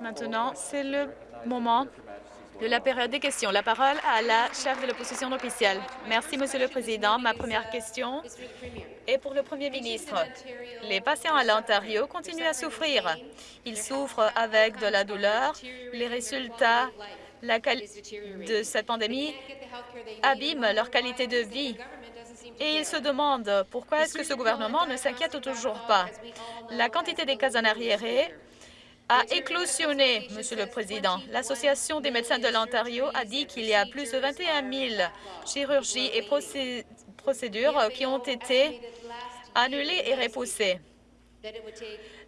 Maintenant, c'est le moment de la période des questions. La parole à la chef de l'opposition officielle. Merci, Monsieur le Président. Ma première question est pour le Premier ministre. Les patients à l'Ontario continuent à souffrir. Ils souffrent avec de la douleur. Les résultats de cette pandémie abîment leur qualité de vie. Et ils se demandent pourquoi est-ce que ce gouvernement ne s'inquiète toujours pas. La quantité des cas en arriérés a éclosionné, Monsieur le Président. L'Association des médecins de l'Ontario a dit qu'il y a plus de 21 000 chirurgies et procédures qui ont été annulées et repoussées.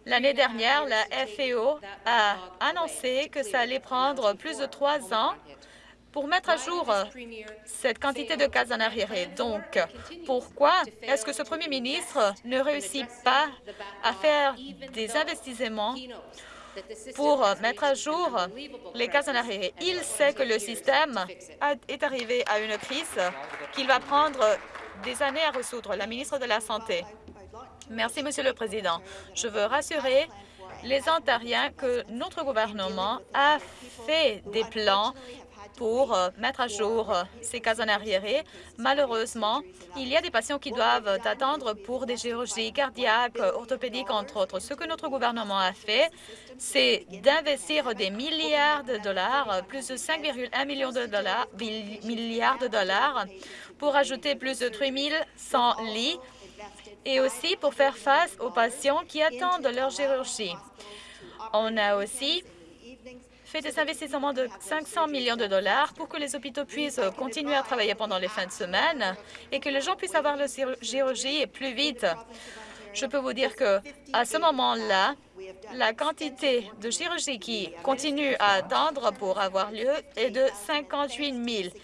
L'année dernière, la FAO a annoncé que ça allait prendre plus de trois ans pour mettre à jour cette quantité de cas en arriéré. Donc, pourquoi est-ce que ce premier ministre ne réussit pas à faire des investissements pour mettre à jour les cas en arriéré. Il sait que le système est arrivé à une crise qu'il va prendre des années à résoudre. La ministre de la Santé. Merci, Monsieur le Président. Je veux rassurer les Ontariens que notre gouvernement a fait des plans pour euh, mettre à jour euh, ces cas en arriéré. Malheureusement, il y a des patients qui doivent attendre pour des chirurgies cardiaques, orthopédiques, entre autres. Ce que notre gouvernement a fait, c'est d'investir des milliards de dollars, plus de 5,1 millions de dollars, milliards de dollars, pour ajouter plus de 3100 lits et aussi pour faire face aux patients qui attendent leur chirurgie. On a aussi fait des investissements de 500 millions de dollars pour que les hôpitaux puissent continuer à travailler pendant les fins de semaine et que les gens puissent avoir leur chirurgie plus vite. Je peux vous dire que à ce moment-là, la quantité de chirurgie qui continue à attendre pour avoir lieu est de 58 000.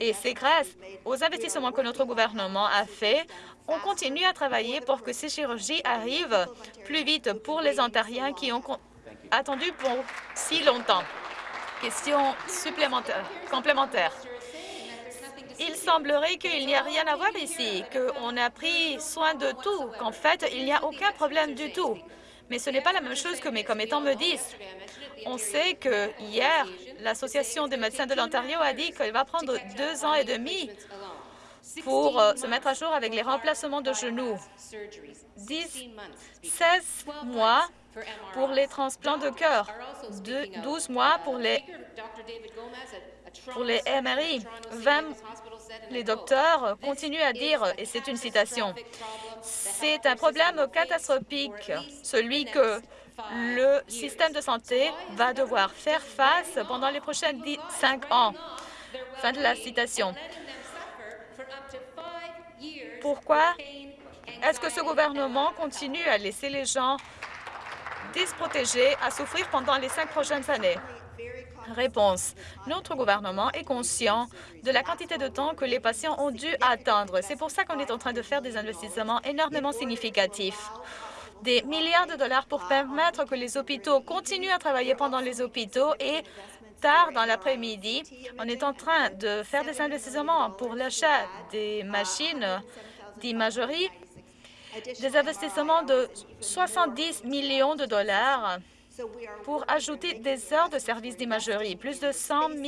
Et c'est grâce aux investissements que notre gouvernement a fait. On continue à travailler pour que ces chirurgies arrivent plus vite pour les Ontariens qui ont attendu pour si longtemps. Question supplémentaire, complémentaire. Il semblerait qu'il n'y a rien à voir ici, qu'on a pris soin de tout, qu'en fait, il n'y a aucun problème du tout. Mais ce n'est pas la même chose que mes commettants me disent. On sait que hier, l'Association des médecins de l'Ontario a dit qu'il va prendre deux ans et demi pour euh, se mettre à jour avec les remplacements de genoux. 10, 16 mois pour les transplants de cœur, 12 mois pour les, pour les MRI. 20, les docteurs continuent à dire, et c'est une citation, c'est un problème catastrophique, celui que le système de santé va devoir faire face pendant les prochaines cinq ans. Fin de la citation. Pourquoi est-ce que ce gouvernement continue à laisser les gens desprotégés à souffrir pendant les cinq prochaines années? Réponse. Notre gouvernement est conscient de la quantité de temps que les patients ont dû attendre. C'est pour ça qu'on est en train de faire des investissements énormément significatifs des milliards de dollars pour permettre que les hôpitaux continuent à travailler pendant les hôpitaux et tard dans l'après-midi, on est en train de faire des investissements pour l'achat des machines d'imagerie, des investissements de 70 millions de dollars pour ajouter des heures de service d'imagerie, plus de 100 000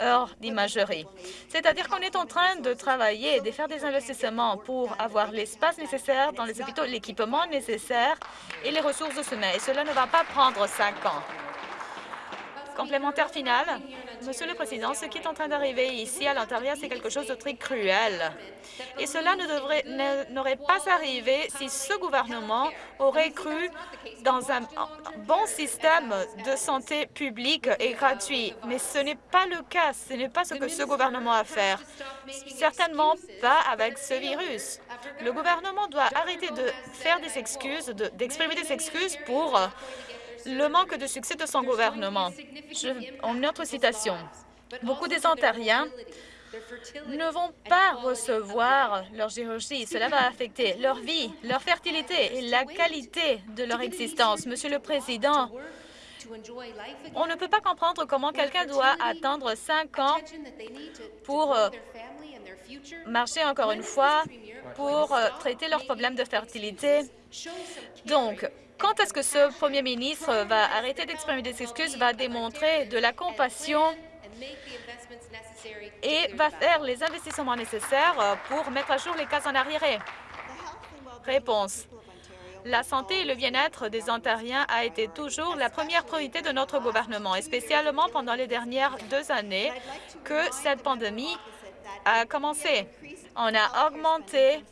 heures d'imagerie. C'est-à-dire qu'on est en train de travailler de faire des investissements pour avoir l'espace nécessaire dans les hôpitaux, l'équipement nécessaire et les ressources de sommeil. Et cela ne va pas prendre cinq ans. Complémentaire final. Monsieur le Président, ce qui est en train d'arriver ici à l'intérieur, c'est quelque chose de très cruel. Et cela n'aurait pas arrivé si ce gouvernement aurait cru dans un bon système de santé publique et gratuit. Mais ce n'est pas le cas. Ce n'est pas ce que ce gouvernement a fait. Certainement pas avec ce virus. Le gouvernement doit arrêter de faire des excuses, d'exprimer des excuses pour le manque de succès de son gouvernement. en autre citation, beaucoup des Ontariens ne vont pas recevoir leur chirurgie. Cela va affecter leur vie, leur fertilité et la qualité de leur existence. Monsieur le Président, on ne peut pas comprendre comment quelqu'un doit attendre cinq ans pour euh, marcher encore une fois, pour euh, traiter leurs problèmes de fertilité. Donc, quand est-ce que ce premier ministre va arrêter d'exprimer des excuses, va démontrer de la compassion et va faire les investissements nécessaires pour mettre à jour les cases en arriéré? Réponse. La santé et le bien-être des Ontariens a été toujours la première priorité de notre gouvernement, et spécialement pendant les dernières deux années que cette pandémie a commencé. On a augmenté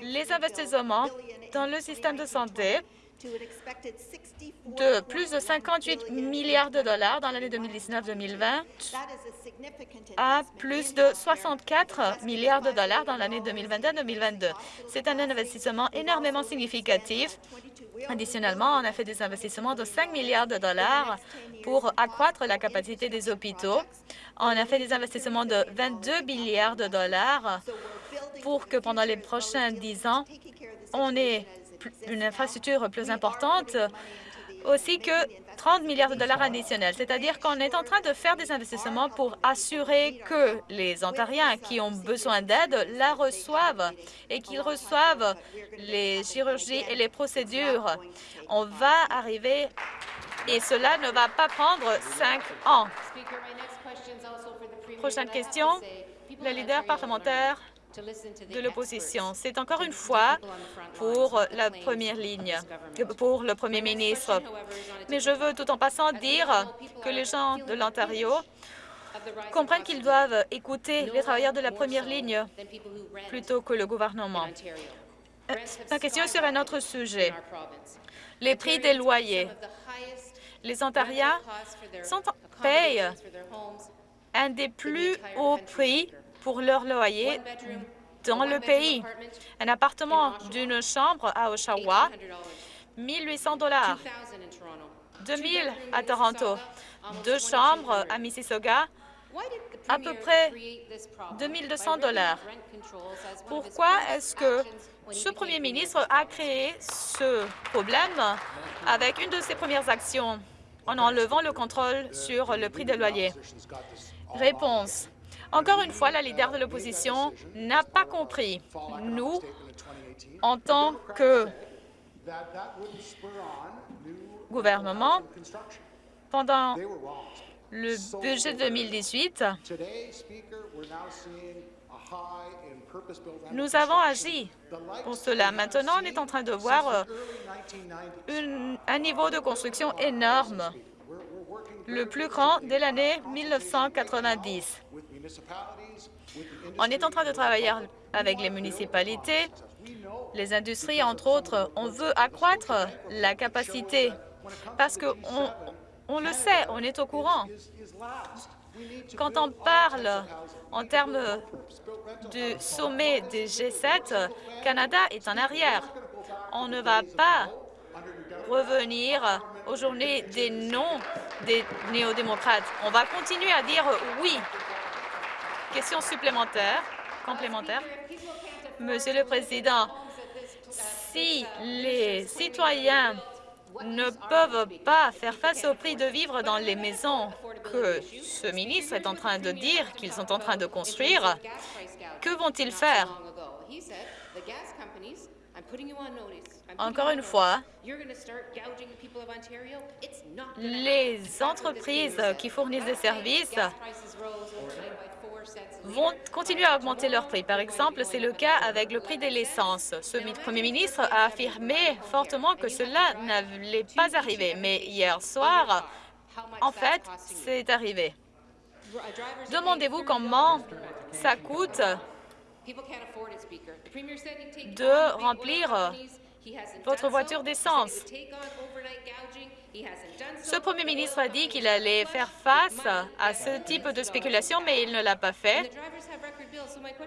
les investissements dans le système de santé de plus de 58 milliards de dollars dans l'année 2019-2020 à plus de 64 milliards de dollars dans l'année 2021-2022. C'est un investissement énormément significatif. Additionnellement, on a fait des investissements de 5 milliards de dollars pour accroître la capacité des hôpitaux. On a fait des investissements de 22 milliards de dollars pour que pendant les prochains 10 ans, on ait une infrastructure plus importante, aussi que 30 milliards de dollars additionnels. C'est-à-dire qu'on est en train de faire des investissements pour assurer que les Ontariens qui ont besoin d'aide la reçoivent et qu'ils reçoivent les chirurgies et les procédures. On va arriver et cela ne va pas prendre cinq ans. Prochaine question, le leader parlementaire de l'opposition. C'est encore une fois pour la première ligne, pour le premier ministre. Mais je veux tout en passant dire que les gens de l'Ontario comprennent qu'ils doivent écouter les travailleurs de la première ligne plutôt que le gouvernement. La question est sur un autre sujet. Les prix des loyers. Les Ontariens sont, payent un des plus hauts prix pour leur loyer dans le pays. Un appartement d'une chambre à Oshawa, 1 800 dollars. 2 000 à Toronto. Deux chambres à Mississauga, à peu près 2 200 dollars. Pourquoi est-ce que ce premier ministre a créé ce problème avec une de ses premières actions en enlevant le contrôle sur le prix des loyers? Réponse. Encore une fois, la leader de l'opposition n'a pas compris. Nous, en tant que gouvernement, pendant le budget 2018, nous avons agi pour cela. Maintenant, on est en train de voir euh, un niveau de construction énorme, le plus grand dès l'année 1990. On est en train de travailler avec les municipalités, les industries, entre autres. On veut accroître la capacité parce qu'on on le sait, on est au courant. Quand on parle en termes du sommet des G7, Canada est en arrière. On ne va pas revenir aux journées des noms des néo-démocrates. On va continuer à dire oui Question supplémentaire, complémentaire. Monsieur le Président, si les citoyens ne peuvent pas faire face au prix de vivre dans les maisons que ce ministre est en train de dire qu'ils sont en train de construire, que vont-ils faire? Encore une fois, les entreprises qui fournissent des services vont continuer à augmenter leurs prix. Par exemple, c'est le cas avec le prix de l'essence. Ce premier ministre a affirmé fortement que cela n'allait pas arriver, mais hier soir, en fait, c'est arrivé. Demandez-vous comment ça coûte de remplir votre voiture d'essence. Ce premier ministre a dit qu'il allait faire face à ce type de spéculation, mais il ne l'a pas fait.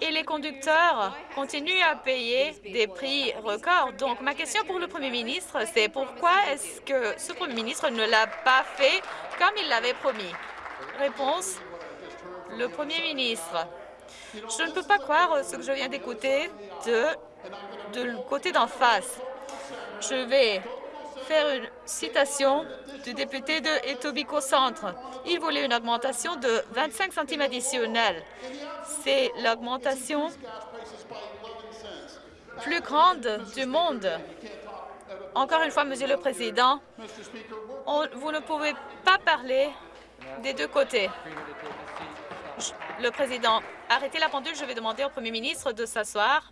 Et les conducteurs continuent à payer des prix records. Donc, ma question pour le premier ministre, c'est pourquoi est-ce que ce premier ministre ne l'a pas fait comme il l'avait promis? Réponse, le premier ministre. Je ne peux pas croire ce que je viens d'écouter de, de côté d'en face. Je vais faire une citation du député de Etobicoke Centre. Il voulait une augmentation de 25 centimes additionnels. C'est l'augmentation plus grande du monde. Encore une fois, Monsieur le Président, vous ne pouvez pas parler des deux côtés. Le Président, arrêtez la pendule. Je vais demander au Premier ministre de s'asseoir.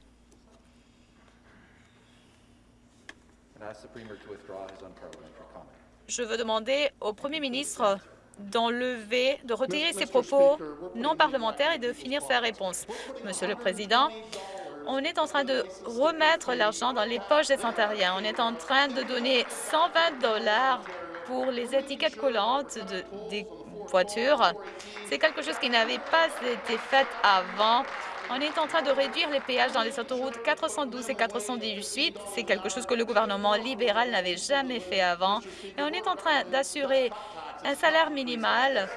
Je veux demander au Premier ministre d'enlever, de retirer ses propos non parlementaires et de finir sa réponse. Monsieur le Président, on est en train de remettre l'argent dans les poches des Ontariens. On est en train de donner 120 dollars pour les étiquettes collantes des voitures. C'est quelque chose qui n'avait pas été fait avant. On est en train de réduire les péages dans les autoroutes 412 et 418. C'est quelque chose que le gouvernement libéral n'avait jamais fait avant. Et on est en train d'assurer un salaire minimal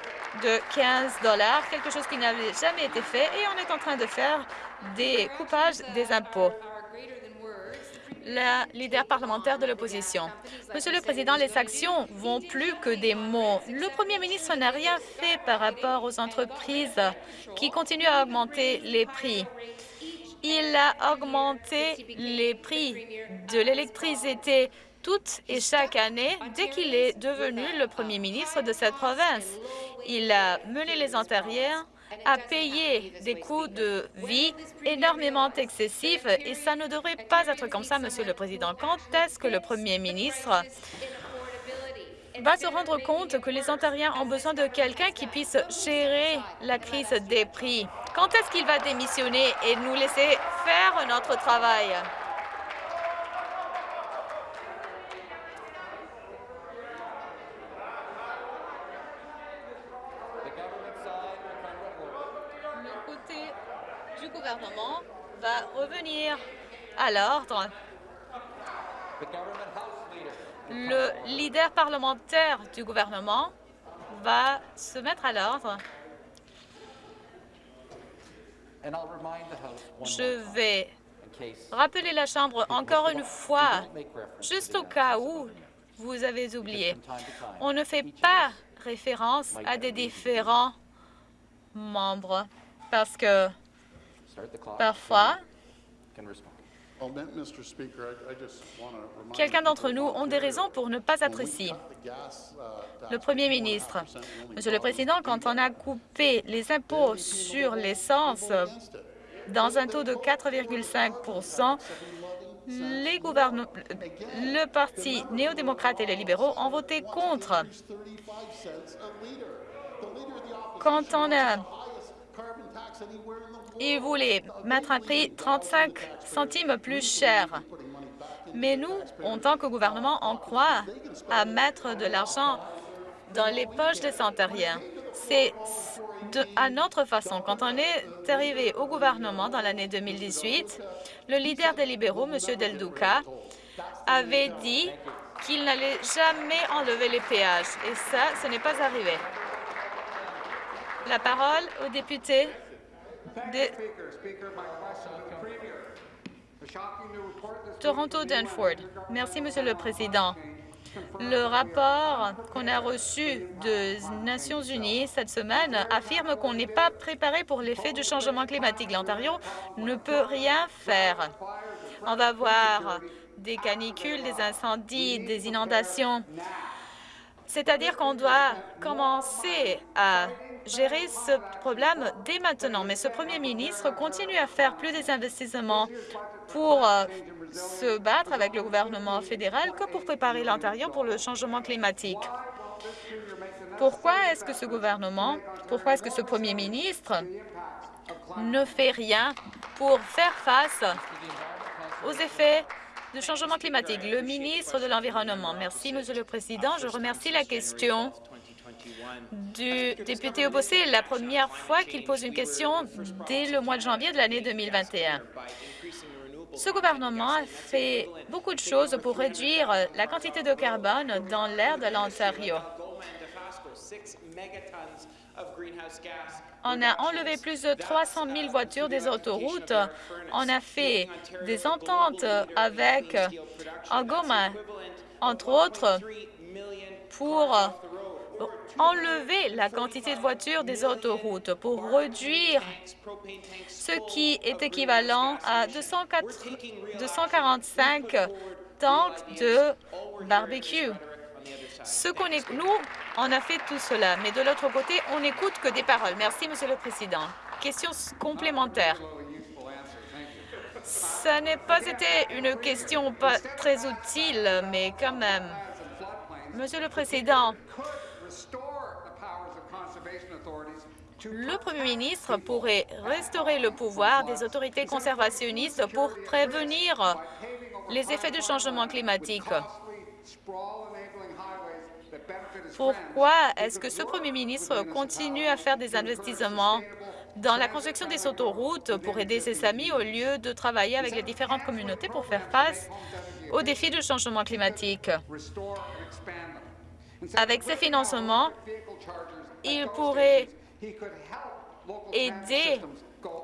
de 15 dollars, quelque chose qui n'avait jamais été fait, et on est en train de faire des coupages des impôts la leader parlementaire de l'opposition. Monsieur le Président, les actions vont plus que des mots. Le Premier ministre n'a rien fait par rapport aux entreprises qui continuent à augmenter les prix. Il a augmenté les prix de l'électricité toute et chaque année dès qu'il est devenu le premier ministre de cette province. Il a mené les Ontariens à payer des coûts de vie énormément excessifs et ça ne devrait pas être comme ça, Monsieur le Président. Quand est-ce que le Premier ministre va se rendre compte que les Ontariens ont besoin de quelqu'un qui puisse gérer la crise des prix? Quand est-ce qu'il va démissionner et nous laisser faire notre travail? Va revenir à l'ordre. Le leader parlementaire du gouvernement va se mettre à l'ordre. Je vais rappeler la Chambre encore une fois, juste au cas où vous avez oublié. On ne fait pas référence à des différents membres parce que Parfois, Quelqu'un d'entre nous ont des raisons pour ne pas être ici. Le Premier ministre, Monsieur le Président, quand on a coupé les impôts sur l'essence dans un taux de 4,5 les le Parti néo-démocrate et les libéraux ont voté contre. Quand on a il voulait mettre un prix 35 centimes plus cher. Mais nous, en tant que gouvernement, on croit à mettre de l'argent dans les poches des Ontariens. C'est à notre façon. Quand on est arrivé au gouvernement dans l'année 2018, le leader des libéraux, M. Del Duca, avait dit qu'il n'allait jamais enlever les péages. Et ça, ce n'est pas arrivé. La parole au député Toronto Danford. Merci, Monsieur le Président. Le rapport qu'on a reçu des Nations unies cette semaine affirme qu'on n'est pas préparé pour l'effet du changement climatique. L'Ontario ne peut rien faire. On va voir des canicules, des incendies, des inondations. C'est-à-dire qu'on doit commencer à gérer ce problème dès maintenant. Mais ce premier ministre continue à faire plus des investissements pour euh, se battre avec le gouvernement fédéral que pour préparer l'Ontario pour le changement climatique. Pourquoi est-ce que ce gouvernement, pourquoi est-ce que ce premier ministre ne fait rien pour faire face aux effets du changement climatique? Le ministre de l'Environnement. Merci, Monsieur le Président. Je remercie la question du député opposé la première fois qu'il pose une question dès le mois de janvier de l'année 2021. Ce gouvernement a fait beaucoup de choses pour réduire la quantité de carbone dans l'air de l'Ontario. On a enlevé plus de 300 000 voitures des autoroutes. On a fait des ententes avec Algoma, entre autres, pour enlever la quantité de voitures des autoroutes pour réduire ce qui est équivalent à 245 temps de barbecue. Ce qu'on est, nous, on a fait tout cela, mais de l'autre côté, on n'écoute que des paroles. Merci, Monsieur le Président. Question complémentaire. Ça n'a pas été une question très utile, mais quand même. Monsieur le Président, le Premier ministre pourrait restaurer le pouvoir des autorités conservationnistes pour prévenir les effets du changement climatique. Pourquoi est-ce que ce Premier ministre continue à faire des investissements dans la construction des autoroutes pour aider ses amis au lieu de travailler avec les différentes communautés pour faire face aux défis du changement climatique? Avec ces financements, il pourrait aider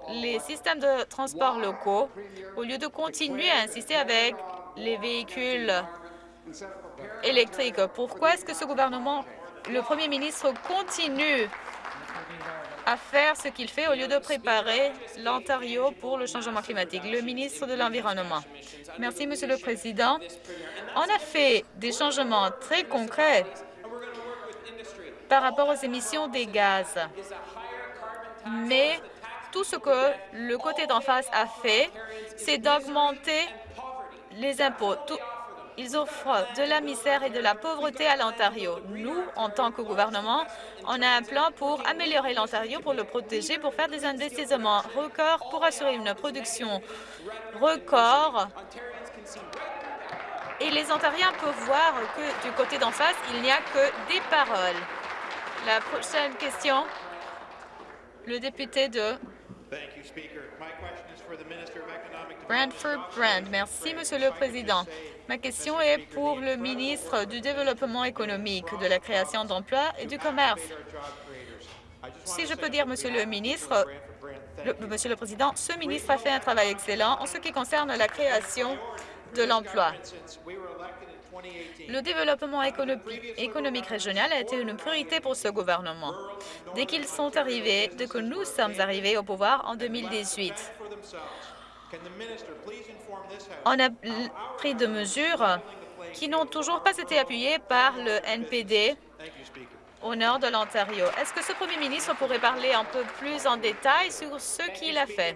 les systèmes de transport locaux au lieu de continuer à insister avec les véhicules électriques. Pourquoi est-ce que ce gouvernement, le premier ministre, continue à faire ce qu'il fait au lieu de préparer l'Ontario pour le changement climatique? Le ministre de l'Environnement. Merci, Monsieur le Président. On a fait des changements très concrets par rapport aux émissions des gaz. Mais tout ce que le côté d'en face a fait, c'est d'augmenter les impôts. Ils offrent de la misère et de la pauvreté à l'Ontario. Nous, en tant que gouvernement, on a un plan pour améliorer l'Ontario, pour le protéger, pour faire des investissements records, pour assurer une production record. Et les Ontariens peuvent voir que du côté d'en face, il n'y a que des paroles. La prochaine question, le député de Brand. Merci, Monsieur le Président. Ma question est pour le ministre du Développement économique, de la création d'emplois et du commerce. Si je peux dire, Monsieur le ministre, Monsieur le Président, ce ministre a fait un travail excellent en ce qui concerne la création de l'emploi. Le développement économique régional a été une priorité pour ce gouvernement. Dès qu'ils sont arrivés, dès que nous sommes arrivés au pouvoir en 2018, on a pris de mesures qui n'ont toujours pas été appuyées par le NPD au nord de l'Ontario. Est-ce que ce premier ministre pourrait parler un peu plus en détail sur ce qu'il a fait?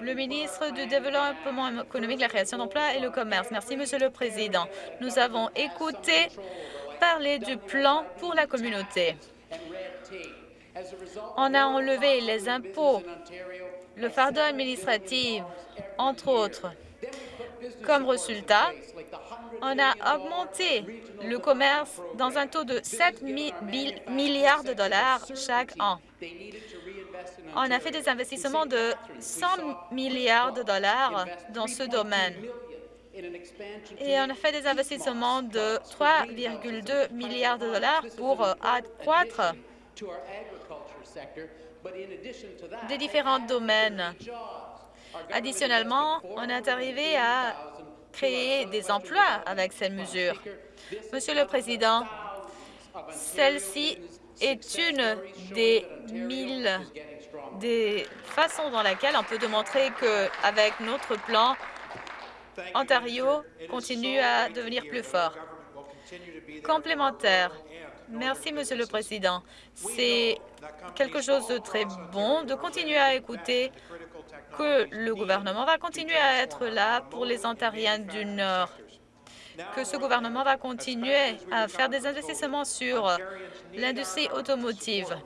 Le ministre du Développement économique, la création d'emplois et le commerce. Merci, Monsieur le Président. Nous avons écouté parler du plan pour la communauté. On a enlevé les impôts, le fardeau administratif, entre autres. Comme résultat, on a augmenté le commerce dans un taux de 7 milliards de dollars chaque an. On a fait des investissements de 100 milliards de dollars dans ce domaine. Et on a fait des investissements de 3,2 milliards de dollars pour accroître des différents domaines. Additionnellement, on est arrivé à créer des emplois avec ces mesures. Monsieur le Président, celle-ci est une des mille des façons dans lesquelles on peut démontrer qu'avec notre plan, Ontario continue à devenir plus fort. Complémentaire. Merci, Monsieur le Président. C'est quelque chose de très bon de continuer à écouter que le gouvernement va continuer à être là pour les Ontariens du Nord, que ce gouvernement va continuer à faire des investissements sur l'industrie automotive.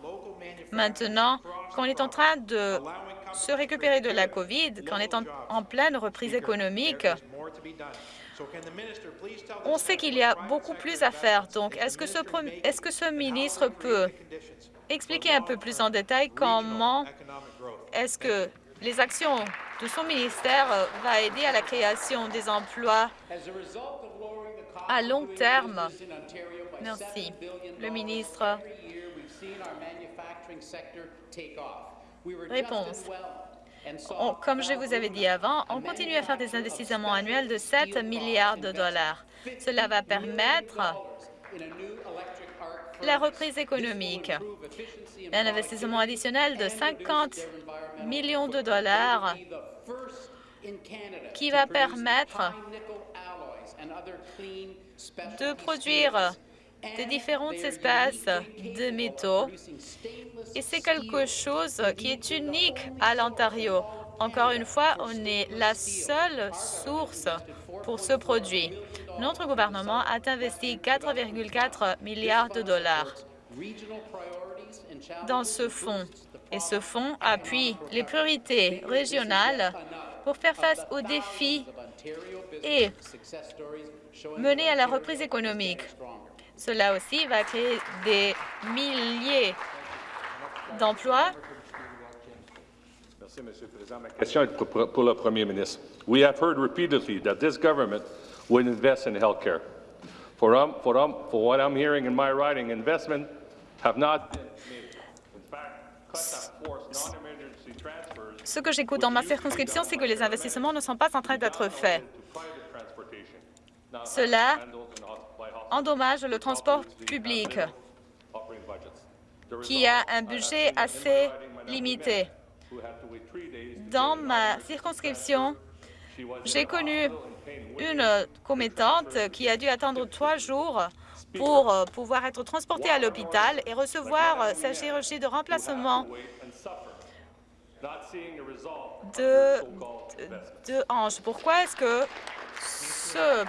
Maintenant, qu'on est en train de se récupérer de la COVID, qu'on est en, pleine reprise économique, on sait qu'il y a beaucoup plus à faire. Donc, est-ce que, ce, est -ce que ce ministre peut expliquer un peu plus en détail comment est-ce que les actions de son ministère euh, vont aider à la création des emplois à long terme? Merci. Le ministre. Réponse. Comme je vous avais dit avant, on continue à faire des investissements annuels de 7 milliards de dollars. Cela va permettre la reprise économique. Un investissement additionnel de 50 millions de dollars qui va permettre de produire de différentes espèces de métaux. Et c'est quelque chose qui est unique à l'Ontario. Encore une fois, on est la seule source pour ce produit. Notre gouvernement a investi 4,4 milliards de dollars dans ce fonds. Et ce fonds appuie les priorités régionales pour faire face aux défis et mener à la reprise économique. Cela aussi va créer des milliers d'emplois. Merci, Monsieur le Président. Ma question est pour, le Premier ministre. We have heard repeatedly that this government would invest in health care. For, um, for, um, for what I'm hearing in my writing, investment have not been made. In fact, cuts have forced non-emergency transfers Ce que j'écoute dans ma circonscription, c'est que les investissements ne sont pas en train d'être faits. Cela endommage le transport public, qui a un budget assez limité. Dans ma circonscription, j'ai connu une commettante qui a dû attendre trois jours pour euh, pouvoir être transportée à l'hôpital et recevoir euh, sa chirurgie de remplacement de, de hanche. Pourquoi est-ce que ce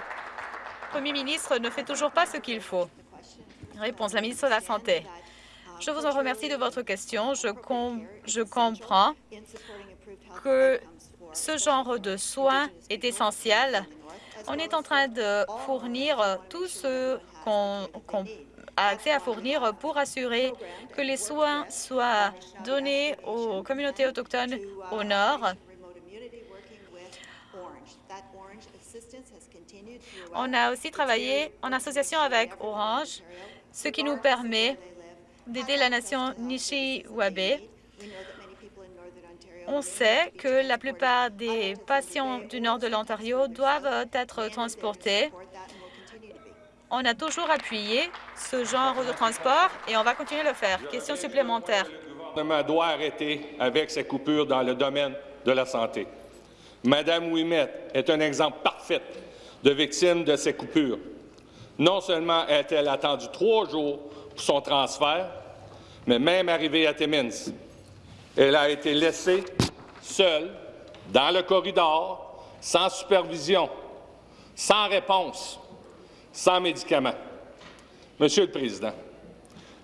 Premier ministre ne fait toujours pas ce qu'il faut Réponse, la ministre de la Santé. Je vous en remercie de votre question. Je, com- je comprends que ce genre de soins est essentiel. On est en train de fournir tout ce qu'on a accès à fournir pour assurer que les soins soient donnés aux communautés autochtones au nord. On a aussi travaillé en association avec Orange, ce qui nous permet d'aider la nation Nishiwabe. On sait que la plupart des patients du nord de l'Ontario doivent être transportés. On a toujours appuyé ce genre de transport et on va continuer à le faire. Question supplémentaire. Le gouvernement doit arrêter avec ces coupures dans le domaine de la santé. Madame Ouimet est un exemple parfait de victime de ces coupures. Non seulement a-t-elle attendu trois jours pour son transfert, mais même arrivée à Timmins, elle a été laissée seule dans le corridor, sans supervision, sans réponse, sans médicaments. Monsieur le Président,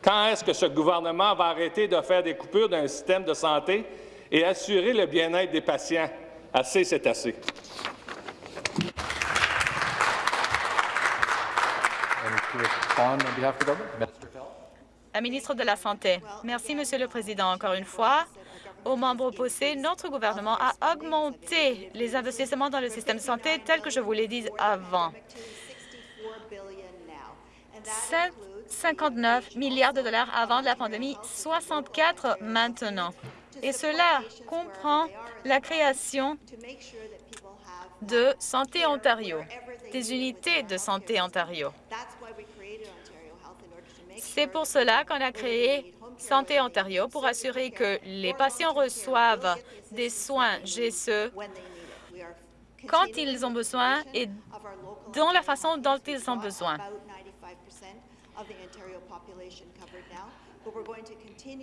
quand est-ce que ce gouvernement va arrêter de faire des coupures d'un système de santé et assurer le bien-être des patients? Assez, c'est assez. And to respond on behalf of the government, Minister of Health. La ministre de la Santé. Merci, Monsieur le Président. Encore une fois, aux membres opposés, notre gouvernement a augmenté les investissements dans le système de santé tel que je vous l'ai dit avant. 59 milliards de dollars avant la pandémie, 64 maintenant. Et cela comprend la création de Santé Ontario, des unités de Santé Ontario. C'est pour cela qu'on a créé Santé Ontario pour assurer que les patients reçoivent des soins GSE quand ils ont besoin et dans la façon dont ils ont besoin.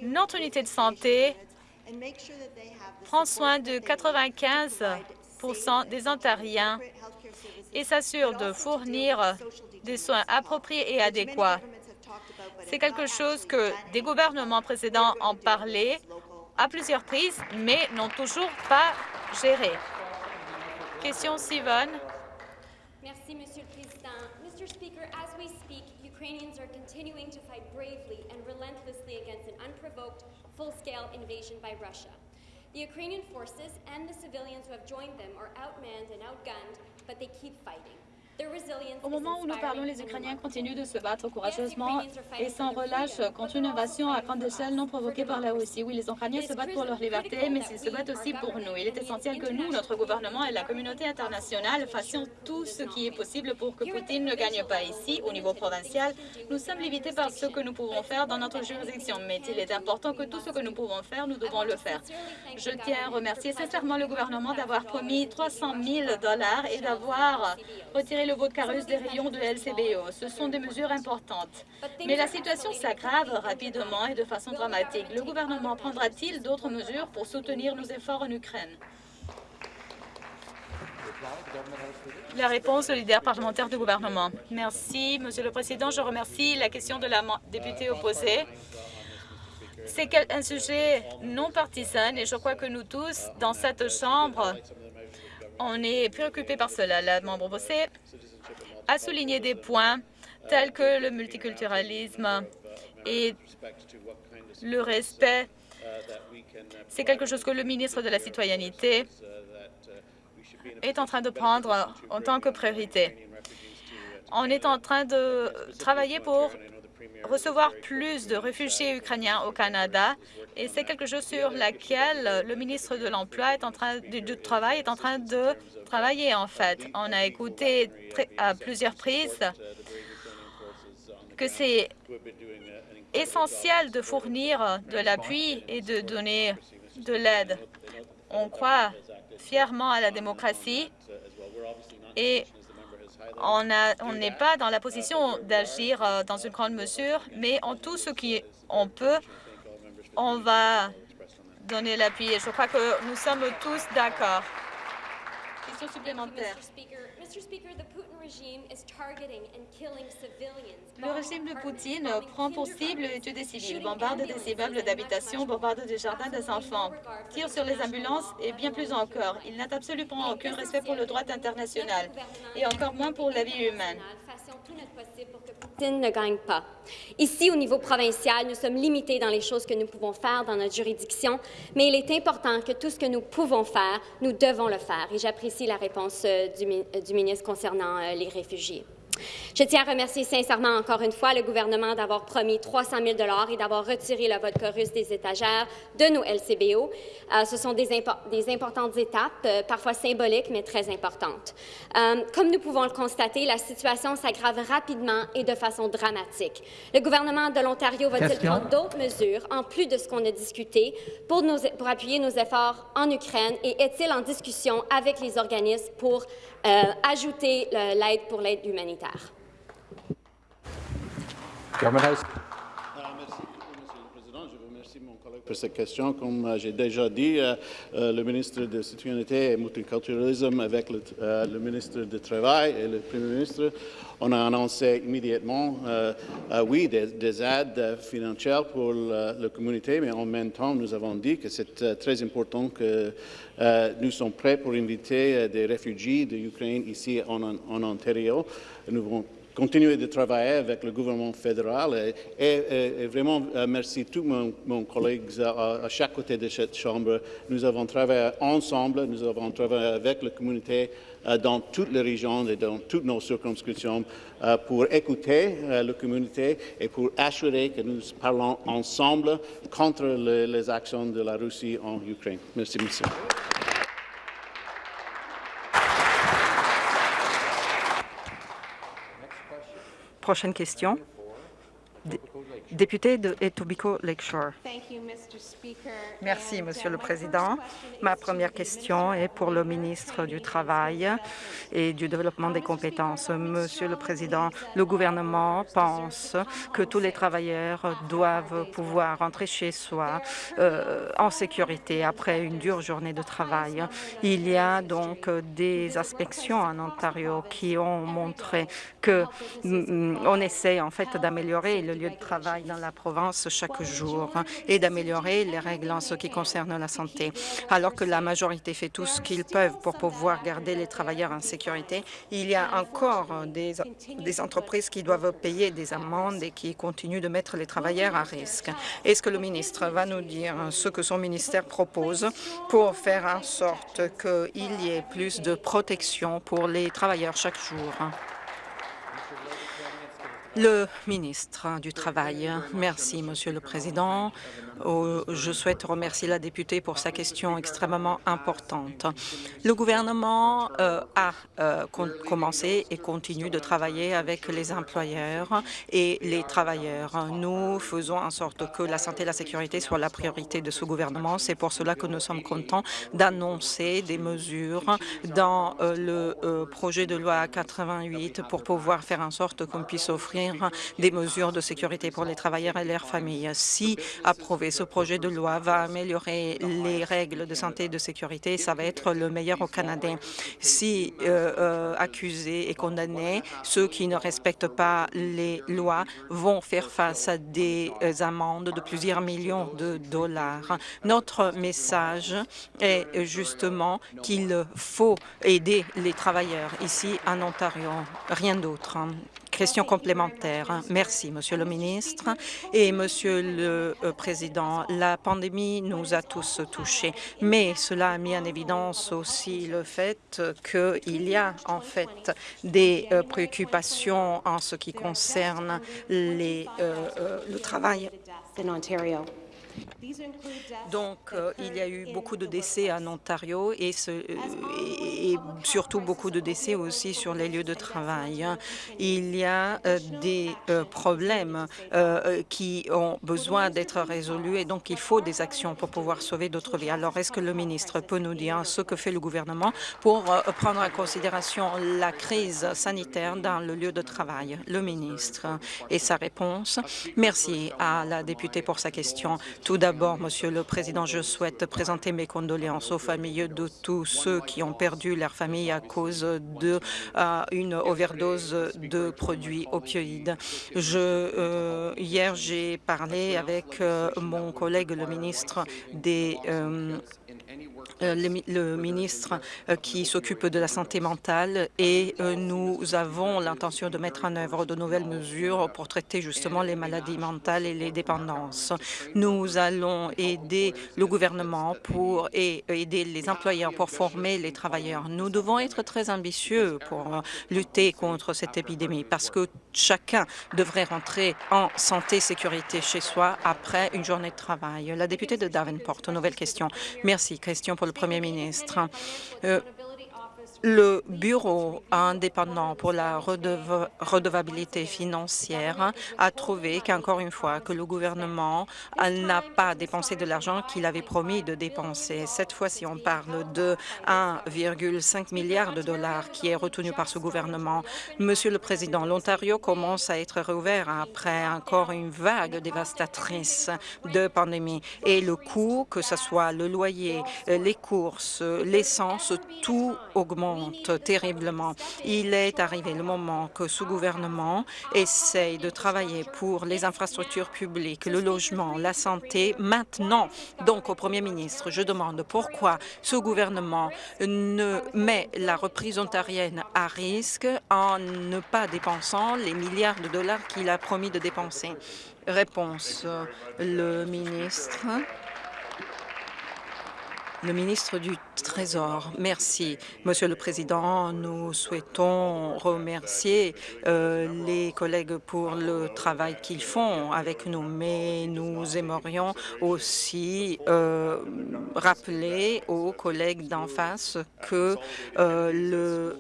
Notre unité de santé prend soin de 95% des Ontariens et s'assure de fournir des soins appropriés et adéquats. C'est quelque chose que des gouvernements précédents ont parlé à plusieurs prises, mais n'ont toujours pas géré. Question Sivon. Merci, Monsieur le Président. Mr. Speaker, as we speak, Ukrainians are continuing to fight bravely and relentlessly against an unprovoked, full-scale invasion by Russia. The Ukrainian forces and the civilians who have joined them are outmanned and outgunned, but they keep fighting. Au moment où nous parlons, les Ukrainiens continuent de se battre courageusement et sans relâche contre une invasion à grande échelle non provoquée par la Russie. Oui, les Ukrainiens se battent pour leur liberté, mais ils se battent aussi pour nous. Il est essentiel que nous, notre gouvernement et la communauté internationale fassions tout ce qui est possible pour que Poutine ne gagne pas ici, au niveau provincial. Nous sommes limités par ce que nous pouvons faire dans notre juridiction, mais il est important que tout ce que nous pouvons faire, nous devons le faire. Je tiens à remercier sincèrement le gouvernement d'avoir promis 300 000 dollars et d'avoir retiré le carus des rayons de LCBO. Ce sont des mesures importantes. Mais la situation s'aggrave rapidement et de façon dramatique. Le gouvernement prendra-t-il d'autres mesures pour soutenir nos efforts en Ukraine? La réponse au leader parlementaire du gouvernement. Merci, Monsieur le Président. Je remercie la question de la députée opposée. C'est un sujet non partisan et je crois que nous tous, dans cette Chambre, on est préoccupés par cela. La membre opposée a souligné des points tels que le multiculturalisme et le respect. C'est quelque chose que le ministre de la Citoyenneté est en train de prendre en tant que priorité. On est en train de travailler pour recevoir plus de réfugiés ukrainiens au Canada et c'est quelque chose sur laquelle le ministre de l'Emploi est du travail est en train de travailler en fait. On a écouté à plusieurs prises que c'est essentiel de fournir de l'appui et de donner de l'aide. On croit fièrement à la démocratie et on n'est pas dans la position d'agir euh, dans une grande mesure, mais en tout ce qu'on peut, on va donner l'appui. Et je crois que nous sommes tous d'accord. Le régime de Poutine prend pour cible les tuer des civils, bombarde des immeubles d'habitation, bombarde des jardins des enfants, tire sur les ambulances et bien plus encore. Il n'a absolument aucun respect pour le droit international et encore moins pour la vie humaine. Ne gagne pas. Ici, au niveau provincial, nous sommes limités dans les choses que nous pouvons faire dans notre juridiction, mais il est important que tout ce que nous pouvons faire, nous devons le faire. Et j'apprécie la réponse euh, du, du ministre concernant euh, les réfugiés. Je tiens à remercier sincèrement encore une fois le gouvernement d'avoir promis 300 000 et d'avoir retiré le vote russe des étagères de nos LCBO. Euh, ce sont des, des importantes étapes, euh, parfois symboliques, mais très importantes. Euh, comme nous pouvons le constater, la situation s'aggrave rapidement et de façon dramatique. Le gouvernement de l'Ontario va-t-il prendre d'autres mesures, en plus de ce qu'on a discuté, pour, pour appuyer nos efforts en Ukraine et est-il en discussion avec les organismes pour ajouter l'aide pour l'aide humanitaire. Ah, merci Monsieur le Président. Je remercie mon collègue pour cette question. Comme euh, j'ai déjà dit, euh, le ministre de Citoyenneté et Multiculturalisme avec le, ministre du Travail et le Premier ministre, on a annoncé immédiatement, oui, des, aides financières pour la, communauté, mais en même temps, nous avons dit que c'est très important que euh, nous sommes prêts pour inviter euh, des réfugiés d'Ukraine ici en, Ontario. Nous continuer de travailler avec le gouvernement fédéral et, vraiment euh, merci tous mes collègues à, chaque côté de cette Chambre. Nous avons travaillé ensemble, nous avons travaillé avec la communauté dans toutes les régions et dans toutes nos circonscriptions pour écouter la communauté et pour assurer que nous parlons ensemble contre les actions de la Russie en Ukraine. Merci, monsieur. Prochaine question. Député de Etobicoke Lakeshore. Merci, Monsieur le Président. Ma première question est pour le ministre du Travail et du Développement des compétences. Monsieur le Président, le gouvernement pense que tous les travailleurs doivent pouvoir rentrer chez soi euh, en sécurité après une dure journée de travail. Il y a donc des inspections en Ontario qui ont montré que mm, on essaie en fait d'améliorer le lieu de travail dans la province chaque jour et d'améliorer les règles en ce qui concerne la santé. Alors que la majorité fait tout ce qu'ils peuvent pour pouvoir garder les travailleurs en sécurité, il y a encore des, des entreprises qui doivent payer des amendes et qui continuent de mettre les travailleurs à risque. Est-ce que le ministre va nous dire ce que son ministère propose pour faire en sorte qu'il y ait plus de protection pour les travailleurs chaque jour? Le ministre du Travail. Merci, Monsieur le Président. Je souhaite remercier la députée pour sa question extrêmement importante. Le gouvernement euh, a euh, commencé et continue de travailler avec les employeurs et les travailleurs. Nous faisons en sorte que la santé et la sécurité soient la priorité de ce gouvernement. C'est pour cela que nous sommes contents d'annoncer des mesures dans euh, le projet de loi 88 pour pouvoir faire en sorte qu'on puisse offrir des mesures de sécurité pour les travailleurs et leurs familles. Si approuvé, ce projet de loi va améliorer les règles de santé et de sécurité. Ça va être le meilleur au Canada. Si euh, euh, accusés et condamnés, ceux qui ne respectent pas les lois vont faire face à des amendes de plusieurs millions de dollars. Notre message est justement qu'il faut aider les travailleurs ici en Ontario, rien d'autre. Question complémentaire. Merci, Monsieur le ministre. Et Monsieur le euh, Président, la pandémie nous a tous touchés, mais cela a mis en évidence aussi le fait qu'il y a en fait des euh, préoccupations en ce qui concerne les, euh, le travail donc, euh, il y a eu beaucoup de décès en Ontario et, et, surtout beaucoup de décès aussi sur les lieux de travail. Il y a euh, des euh, problèmes qui ont besoin d'être résolus et donc il faut des actions pour pouvoir sauver d'autres vies. Alors, est-ce que le ministre peut nous dire ce que fait le gouvernement pour prendre en considération la crise sanitaire dans le lieu de travail? Le ministre et sa réponse. Merci à la députée pour sa question. Tout d'abord, Monsieur le Président, je souhaite présenter mes condoléances aux familles de tous ceux qui ont perdu leur famille à cause d'une euh, overdose de produits opioïdes. Je, euh, hier, j'ai parlé avec euh, mon collègue, le ministre des euh, le, ministre euh, qui s'occupe de la santé mentale et euh, nous avons l'intention de mettre en œuvre de nouvelles mesures pour traiter justement les maladies mentales et les dépendances. Nous allons aider le gouvernement pour et aider les employeurs pour former les travailleurs. Nous devons être très ambitieux pour lutter contre cette épidémie parce que chacun devrait rentrer en santé et sécurité chez soi après une journée de travail. La députée de Davenport, nouvelle question. Merci. Question pour le Premier ministre. Le Bureau indépendant pour la redevabilité financière a trouvé qu'encore une fois que le gouvernement n'a pas dépensé de l'argent qu'il avait promis de dépenser. Cette fois-ci, on parle de 1,5 milliard de dollars qui est retenu par ce gouvernement. Monsieur le Président, l'Ontario commence à être réouvert après encore une vague dévastatrice de pandémie et le coût, que ce soit le loyer, les courses, l'essence, tout augmente terriblement. Il est arrivé le moment que ce gouvernement essaye de travailler pour les infrastructures publiques, le logement, la santé, maintenant. Donc, au Premier ministre, je demande pourquoi ce gouvernement ne met la reprise ontarienne à risque en ne pas dépensant les milliards de dollars qu'il a promis de dépenser. Réponse, le ministre. Le ministre du Trésor. Merci, Monsieur le Président. Nous souhaitons remercier euh, les collègues pour le travail qu'ils font avec nous, mais nous aimerions aussi euh, rappeler aux collègues d'en face que euh, le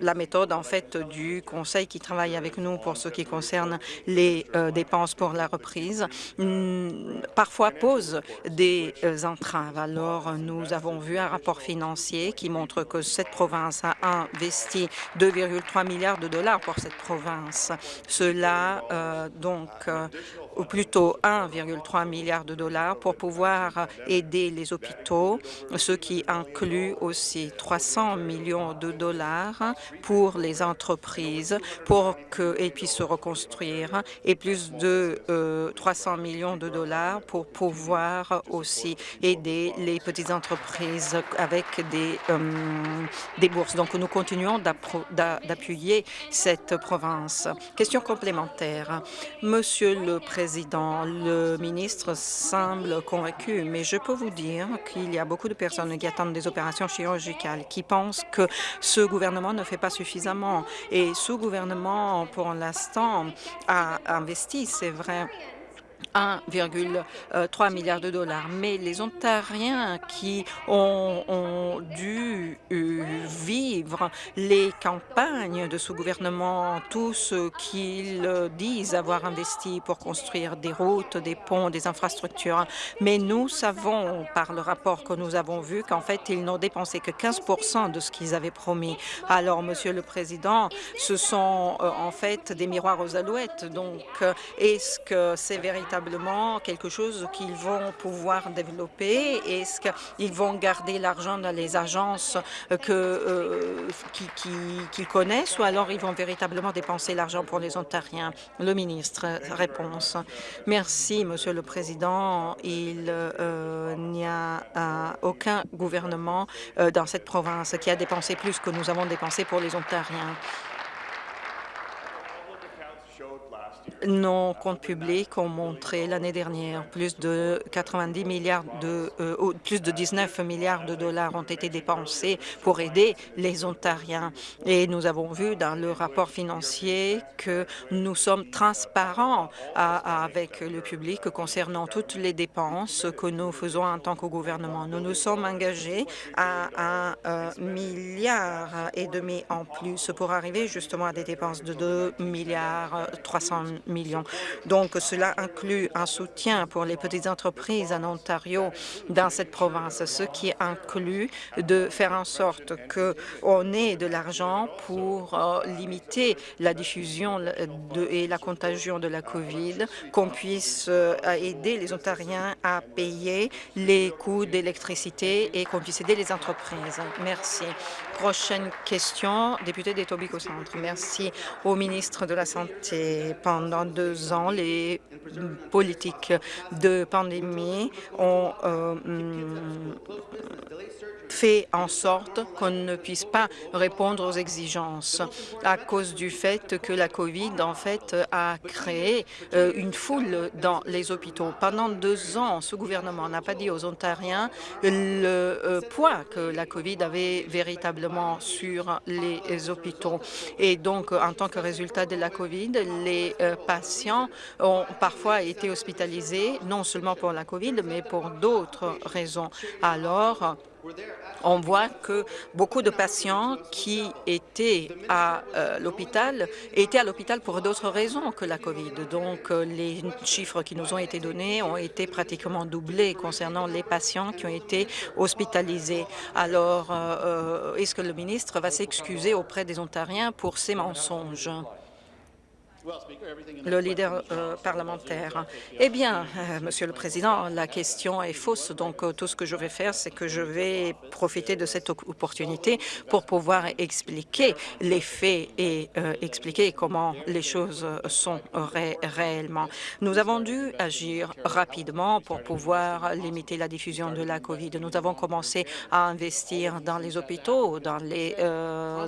la méthode en fait du Conseil qui travaille avec nous pour ce qui concerne les euh, dépenses pour la reprise hmm, parfois pose des euh, entraves. Alors, nous avons vu un rapport financier qui montre que cette province a investi 2,3 milliards de dollars pour cette province. Cela, euh, donc, ou plutôt 1,3 milliard de dollars pour pouvoir aider les hôpitaux, ce qui inclut aussi 300 millions de dollars pour les entreprises pour qu'elles puissent se reconstruire et plus de 300 millions de dollars pour pouvoir aussi aider les petites entreprises avec des, des bourses. Donc, nous continuons d'appuyer cette province. Question complémentaire. Monsieur le Président, le ministre semble convaincu, mais je peux vous dire qu'il y a beaucoup de personnes qui attendent des opérations chirurgicales, qui pensent que ce gouvernement ne fait pas suffisamment. Et ce gouvernement, pour l'instant, a investi, c'est vrai, 1,3 milliard de dollars. Mais les Ontariens qui ont, dû euh, vivre les campagnes de ce gouvernement, tout ce qu'ils disent avoir investi pour construire des routes, des ponts, des infrastructures. Mais nous savons par le rapport que nous avons vu qu'en fait, ils n'ont dépensé que 15% de ce qu'ils avaient promis. Alors, Monsieur le Président, ce sont euh, en fait des miroirs aux alouettes. Donc, euh, est-ce que c'est véritablement quelque chose qu'ils vont pouvoir développer? Est-ce qu'ils vont garder l'argent dans les agences que euh, qu'ils connaissent ou alors ils vont véritablement dépenser l'argent pour les Ontariens? Le ministre, réponse. Merci, Monsieur le Président. Il euh, n'y a euh, aucun gouvernement dans cette province qui a dépensé plus que nous avons dépensé pour les Ontariens. Nos comptes publics ont montré l'année dernière plus de 90 milliards de euh, plus de 19 milliards de dollars ont été dépensés pour aider les Ontariens. Et nous avons vu dans le rapport financier que nous sommes transparents avec le public concernant toutes les dépenses que nous faisons en tant que gouvernement. Nous nous sommes engagés à un euh, milliard et demi en plus pour arriver justement à des dépenses de 2 milliards 300 millions. Donc, cela inclut un soutien pour les petites entreprises en Ontario dans cette province, ce qui inclut de faire en sorte qu'on ait de l'argent pour euh, limiter la diffusion et la contagion de la COVID, qu'on puisse euh, aider les Ontariens à payer les coûts d'électricité et qu'on puisse aider les entreprises. Merci. Prochaine question, député des Centre. Merci au ministre de la Santé. Pendant deux ans, les politiques de pandémie ont euh, fait en sorte qu'on ne puisse pas répondre aux exigences à cause du fait que la COVID, en fait, a créé euh, une foule dans les hôpitaux. Pendant deux ans, ce gouvernement n'a pas dit aux Ontariens le euh, poids que la COVID avait véritablement sur les hôpitaux. Et donc, en tant que résultat de la COVID, les euh, patients ont parfois été hospitalisés, non seulement pour la COVID, mais pour d'autres raisons. Alors, on voit que beaucoup de patients qui étaient à euh, l'hôpital étaient à l'hôpital pour d'autres raisons que la COVID. Donc, euh, les chiffres qui nous ont été donnés ont été pratiquement doublés concernant les patients qui ont été hospitalisés. Alors, euh, est-ce que le ministre va s'excuser auprès des Ontariens pour ces mensonges? Le leader euh, parlementaire. Eh bien, euh, Monsieur le Président, la question est fausse. Donc, euh, tout ce que je vais faire, c'est que je vais profiter de cette opportunité pour pouvoir expliquer les faits et expliquer comment les choses sont réellement. Nous avons dû agir rapidement pour pouvoir limiter la diffusion de la COVID. Nous avons commencé à investir dans les hôpitaux, dans les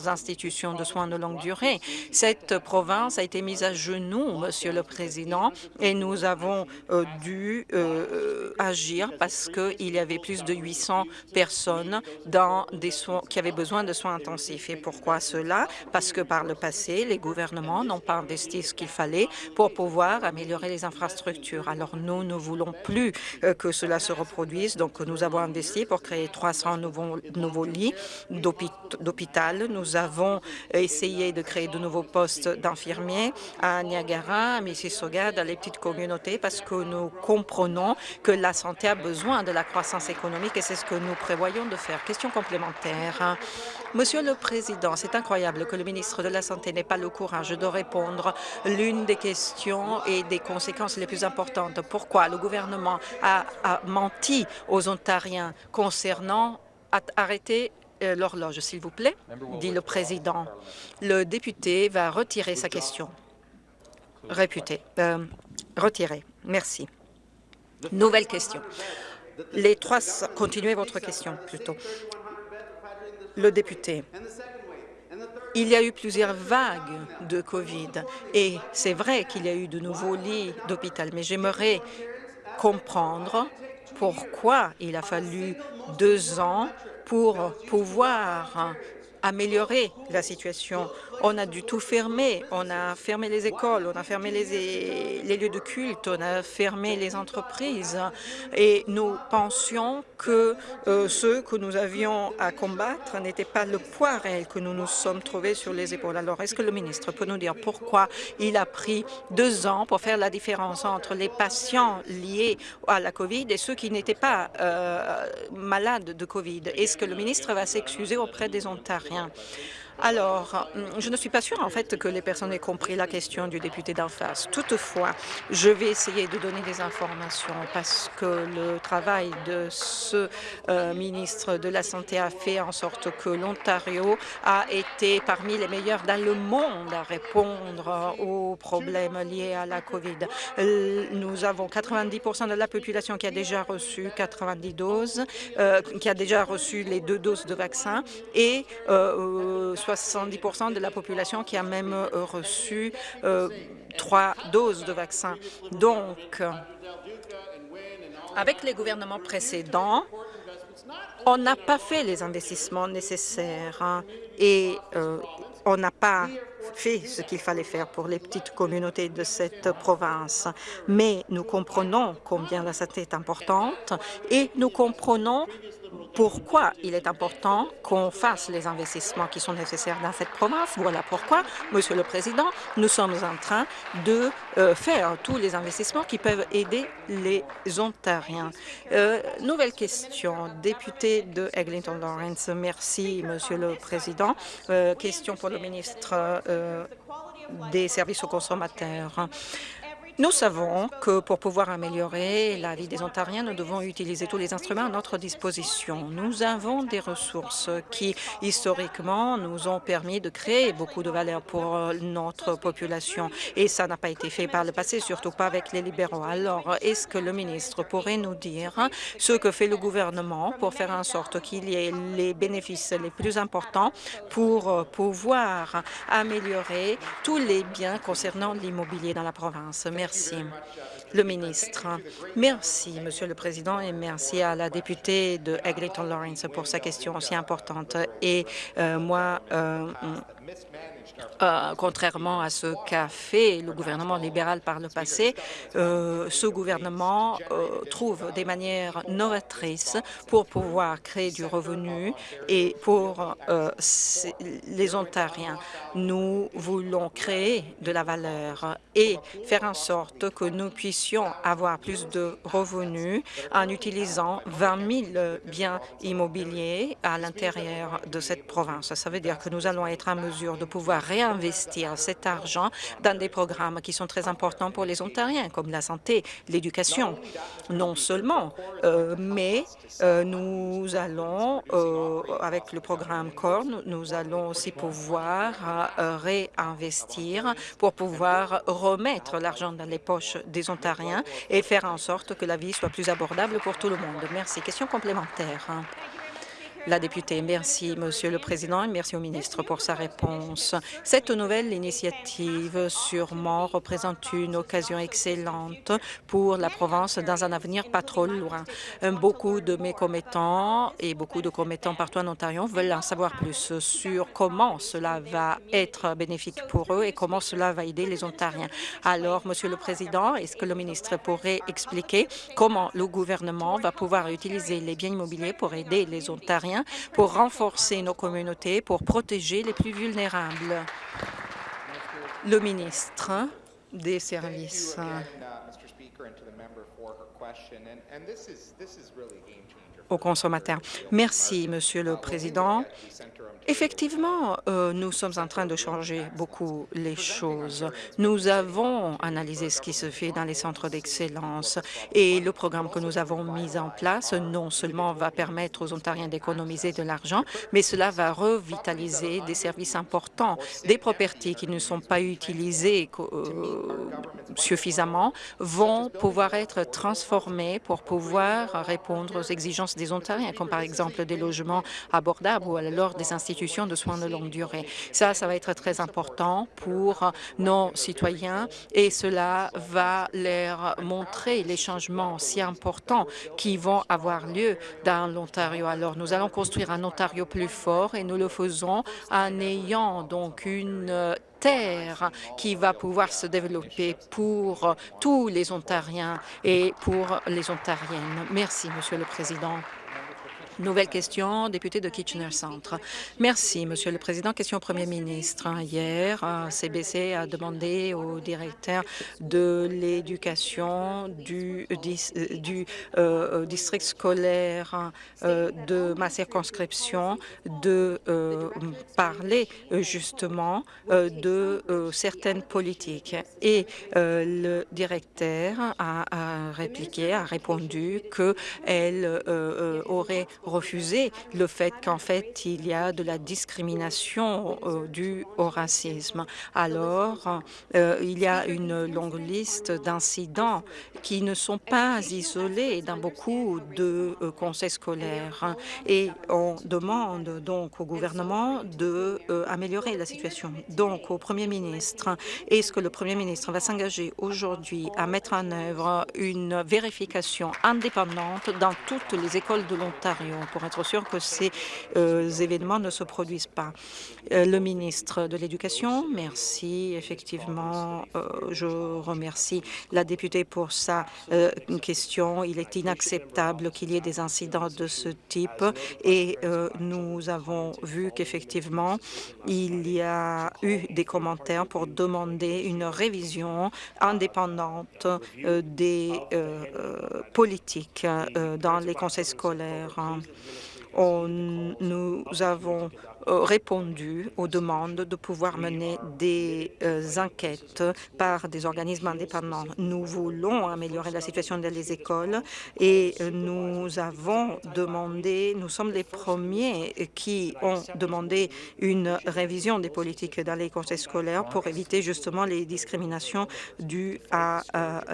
institutions de soins de longue durée. Cette province a été mise à genoux, Monsieur le Président, et nous avons euh, dû euh, agir parce qu'il y avait plus de 800 personnes dans des soins, qui avaient besoin de soins intensifs. Et pourquoi cela? Parce que par le passé, les gouvernements n'ont pas investi ce qu'il fallait pour pouvoir améliorer les infrastructures. Alors nous ne voulons plus euh, que cela se reproduise, donc nous avons investi pour créer 300 nouveaux, nouveaux lits d'hôpital. Nous avons essayé de créer de nouveaux postes d'infirmiers à Niagara, à Mississauga, dans les petites communautés, parce que nous comprenons que la santé a besoin de la croissance économique et c'est ce que nous prévoyons de faire. Question complémentaire. Monsieur le Président, c'est incroyable que le ministre de la Santé n'ait pas le courage de répondre l'une des questions et des conséquences les plus importantes. Pourquoi le gouvernement a, a menti aux Ontariens concernant arrêter euh, l'horloge, s'il vous plaît, dit le président. Le député va retirer sa question. Réputé. Euh, retiré. Merci. Nouvelle question. Les trois... Continuez votre question, plutôt. Le député. Il y a eu plusieurs vagues de COVID et c'est vrai qu'il y a eu de nouveaux lits d'hôpital, mais j'aimerais comprendre pourquoi il a fallu deux ans pour pouvoir améliorer la situation. On a dû tout fermer. On a fermé les écoles, on a fermé les, lieux de culte, on a fermé les entreprises. Et nous pensions que euh, ceux que nous avions à combattre n'étaient pas le poids réel que nous nous sommes trouvés sur les épaules. Alors, est-ce que le ministre peut nous dire pourquoi il a pris deux ans pour faire la différence entre les patients liés à la COVID et ceux qui n'étaient pas euh, malades de COVID? Est-ce que le ministre va s'excuser auprès des Ontariens? rien. Alors, je ne suis pas sûre, en fait, que les personnes aient compris la question du député d'en face. Toutefois, je vais essayer de donner des informations parce que le travail de ce euh, ministre de la Santé a fait en sorte que l'Ontario a été parmi les meilleurs dans le monde à répondre aux problèmes liés à la COVID. Nous avons 90% de la population qui a déjà reçu 90 doses, euh, qui a déjà reçu les deux doses de vaccin et euh, 70 de la population qui a même euh, reçu euh, trois doses de vaccin. Donc, avec les gouvernements précédents, on n'a pas fait les investissements nécessaires hein, et euh, on n'a pas fait ce qu'il fallait faire pour les petites communautés de cette province. Mais nous comprenons combien la santé est importante et nous comprenons pourquoi il est important qu'on fasse les investissements qui sont nécessaires dans cette province? Voilà pourquoi, Monsieur le Président, nous sommes en train de euh, faire tous les investissements qui peuvent aider les Ontariens. Euh, nouvelle question, député de Eglinton Lawrence. Merci, Monsieur le Président. Euh, question pour le ministre des services aux consommateurs. Nous savons que pour pouvoir améliorer la vie des Ontariens, nous devons utiliser tous les instruments à notre disposition. Nous avons des ressources qui, historiquement, nous ont permis de créer beaucoup de valeur pour notre population et ça n'a pas été fait par le passé, surtout pas avec les libéraux. Alors, est-ce que le ministre pourrait nous dire ce que fait le gouvernement pour faire en sorte qu'il y ait les bénéfices les plus importants pour pouvoir améliorer tous les biens concernant l'immobilier dans la province? Le ministre. Merci, Monsieur le Président, et merci à la députée de Eglinton Lawrence pour sa question aussi importante. Et euh, moi, euh, euh, contrairement à ce qu'a fait le gouvernement libéral par le passé, euh, ce gouvernement euh, trouve des manières novatrices pour pouvoir créer du revenu et pour les Ontariens. Nous voulons créer de la valeur et faire en sorte que nous puissions avoir plus de revenus en utilisant 20 000 biens immobiliers à l'intérieur de cette province. Ça veut dire que nous allons être en mesure de pouvoir réinvestir cet argent dans des programmes qui sont très importants pour les Ontariens, comme la santé, l'éducation. Non seulement, euh, mais euh, nous allons, euh, avec le programme CORN, nous allons aussi pouvoir réinvestir pour pouvoir remettre l'argent dans les poches des Ontariens et faire en sorte que la vie soit plus abordable pour tout le monde. Merci. Question complémentaire. La députée, merci, Monsieur le Président, et merci au ministre pour sa réponse. Cette nouvelle initiative sûrement représente une occasion excellente pour la province dans un avenir pas trop loin. Beaucoup de mes commettants et beaucoup de commettants partout en Ontario veulent en savoir plus sur comment cela va être bénéfique pour eux et comment cela va aider les Ontariens. Alors, Monsieur le Président, est-ce que le ministre pourrait expliquer comment le gouvernement va pouvoir utiliser les biens immobiliers pour aider les Ontariens? Pour renforcer nos communautés, pour protéger les plus vulnérables. Le ministre des Services. aux consommateurs. Merci, Monsieur le Président. Effectivement, euh, nous sommes en train de changer beaucoup les choses. Nous avons analysé ce qui se fait dans les centres d'excellence et le programme que nous avons mis en place non seulement va permettre aux Ontariens d'économiser de l'argent, mais cela va revitaliser des services importants, des propriétés qui ne sont pas utilisées euh, suffisamment vont pouvoir être transformées pour pouvoir répondre aux exigences des Ontariens, comme par exemple des logements abordables ou alors des institutions de soins de longue durée. Ça, ça va être très important pour nos citoyens et cela va leur montrer les changements si importants qui vont avoir lieu dans l'Ontario. Alors, nous allons construire un Ontario plus fort et nous le faisons en ayant donc une terre qui va pouvoir se développer pour tous les Ontariens et pour les Ontariennes. Merci, Monsieur le Président. Nouvelle question, député de Kitchener Centre. Merci, Monsieur le Président. Question au Premier ministre. Hier, CBC a demandé au directeur de l'éducation du, du euh, district scolaire euh, de ma circonscription de euh, parler justement de certaines politiques. Et le directeur a, a, répliqué, a répondu qu'elle aurait refuser le fait qu'en fait, il y a de la discrimination euh, due au racisme. Alors, euh, il y a une longue liste d'incidents qui ne sont pas isolés dans beaucoup de euh, conseils scolaires et on demande donc au gouvernement de améliorer la situation. Donc, au Premier ministre, est-ce que le Premier ministre va s'engager aujourd'hui à mettre en œuvre une vérification indépendante dans toutes les écoles de l'Ontario? Pour être sûr que ces euh, événements ne se produisent pas. Euh, le ministre de l'Éducation, merci. Effectivement, euh, je remercie la députée pour sa question. Il est inacceptable qu'il y ait des incidents de ce type et nous avons vu qu'effectivement, il y a eu des commentaires pour demander une révision indépendante des politiques dans les conseils scolaires. Nous avons répondu aux demandes de pouvoir mener des euh, enquêtes par des organismes indépendants. Nous voulons améliorer la situation dans les écoles et euh, nous avons demandé, nous sommes les premiers qui ont demandé une révision des politiques dans les conseils scolaires pour éviter justement les discriminations dues à,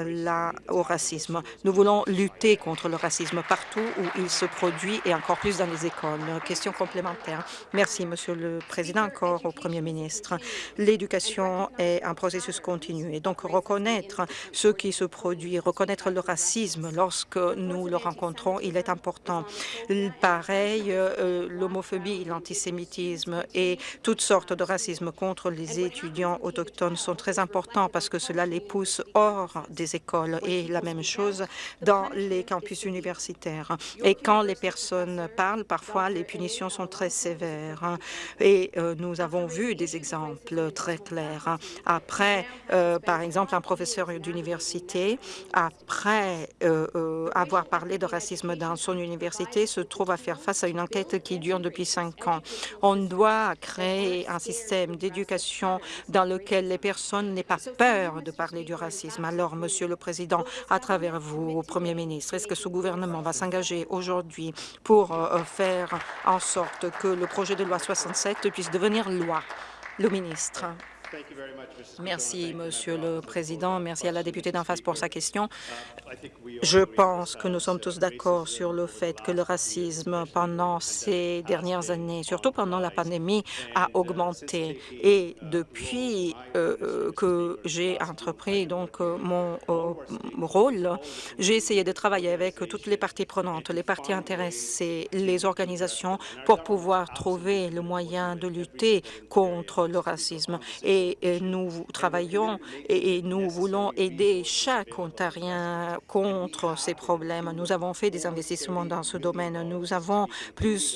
la, au racisme. Nous voulons lutter contre le racisme partout où il se produit et encore plus dans les écoles. Question complémentaire. Merci. Merci, Monsieur le Président, encore au Premier ministre. L'éducation est un processus continu et donc reconnaître ce qui se produit, reconnaître le racisme lorsque nous le rencontrons, il est important. Pareil, euh, l'homophobie, l'antisémitisme et toutes sortes de racisme contre les étudiants autochtones sont très importants parce que cela les pousse hors des écoles et la même chose dans les campus universitaires. Et quand les personnes parlent, parfois les punitions sont très sévères. Et euh, nous avons vu des exemples très clairs. Après, euh, par exemple, un professeur d'université, après euh, avoir parlé de racisme dans son université, se trouve à faire face à une enquête qui dure depuis cinq ans. On doit créer un système d'éducation dans lequel les personnes n'aient pas peur de parler du racisme. Alors, Monsieur le Président, à travers vous, Premier ministre, est-ce que ce gouvernement va s'engager aujourd'hui pour faire en sorte que le projet de loi 67 puisse devenir loi. Le ministre. Merci, Monsieur le Président. Merci à la députée d'en face pour sa question. Je pense que nous sommes tous d'accord sur le fait que le racisme pendant ces dernières années, surtout pendant la pandémie, a augmenté. Et depuis euh, euh, que j'ai entrepris donc euh, mon rôle, j'ai essayé de travailler avec toutes les parties prenantes, les parties intéressées, les organisations pour pouvoir trouver le moyen de lutter contre le racisme. Et et, nous travaillons et, nous voulons aider chaque Ontarien contre ces problèmes. Nous avons fait des investissements dans ce domaine. Nous avons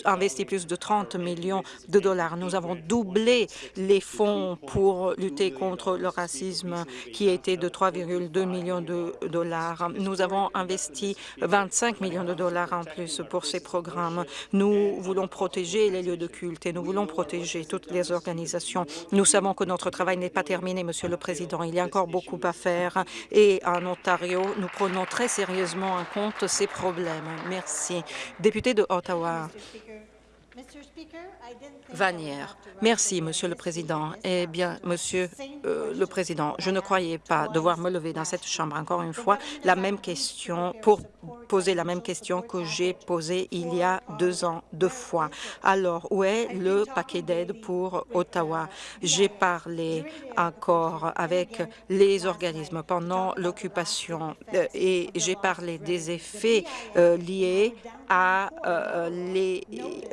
investi plus de 30 millions de dollars. Nous avons doublé les fonds pour lutter contre le racisme qui était de 3,2 millions de dollars. Nous avons investi 25 millions de dollars en plus pour ces programmes. Nous voulons protéger les lieux de culte et nous voulons protéger toutes les organisations. Nous savons que notre travail n'est pas terminé, Monsieur le Président. Il y a encore beaucoup à faire et en Ontario, nous prenons très sérieusement en compte ces problèmes. Merci. Député de Ottawa. Vanière. Merci, Monsieur le Président. Eh bien, Monsieur euh, le Président, je ne croyais pas devoir me lever dans cette Chambre. Encore une fois la même question pour poser la même question que j'ai posée il y a deux ans, deux fois. Alors, où est le paquet d'aide pour Ottawa? J'ai parlé encore avec les organismes pendant l'occupation. euh, et j'ai parlé des effets euh, liés les,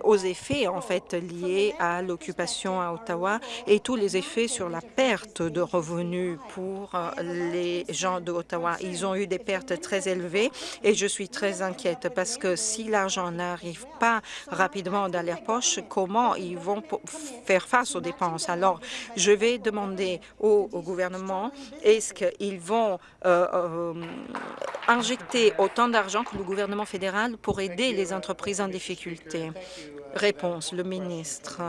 aux effets en fait liés à l'occupation à Ottawa et tous les effets sur la perte de revenus pour euh, les gens d'Ottawa. Ils ont eu des pertes très élevées et je suis très inquiète parce que si l'argent n'arrive pas rapidement dans leurs poches, comment ils vont faire face aux dépenses? Alors, je vais demander au, gouvernement, est-ce qu'ils vont euh, euh, injecter autant d'argent que le gouvernement fédéral pour aider les entreprises en difficulté? Réponse, le ministre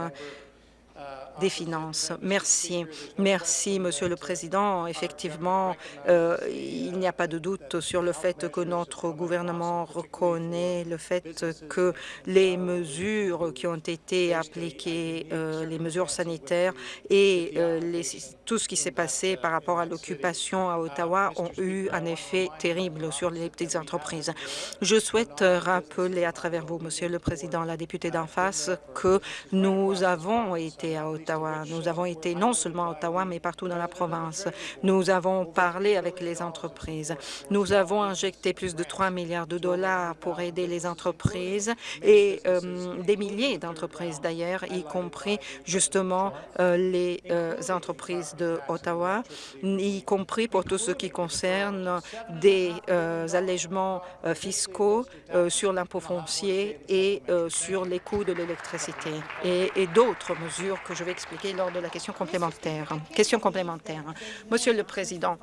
des Finances. Merci. Merci, Monsieur le Président. Effectivement, euh, il n'y a pas de doute sur le fait que notre gouvernement reconnaît le fait que les mesures qui ont été appliquées, euh, les mesures sanitaires et euh, tout ce qui s'est passé par rapport à l'occupation à Ottawa ont eu un effet terrible sur les petites entreprises. Je souhaite rappeler à travers vous, Monsieur le Président, la députée d'en face, que nous avons été à Ottawa nous avons été non seulement à Ottawa, mais partout dans la province. Nous avons parlé avec les entreprises. Nous avons injecté plus de 3 milliards de dollars pour aider les entreprises et euh, des milliers d'entreprises d'ailleurs, y compris justement euh, les euh, entreprises de Ottawa, y compris pour tout ce qui concerne des allègements fiscaux sur l'impôt foncier et sur les coûts de l'électricité et, et d'autres mesures que je vais expliquer lors de la question complémentaire. Question complémentaire. Monsieur le Président,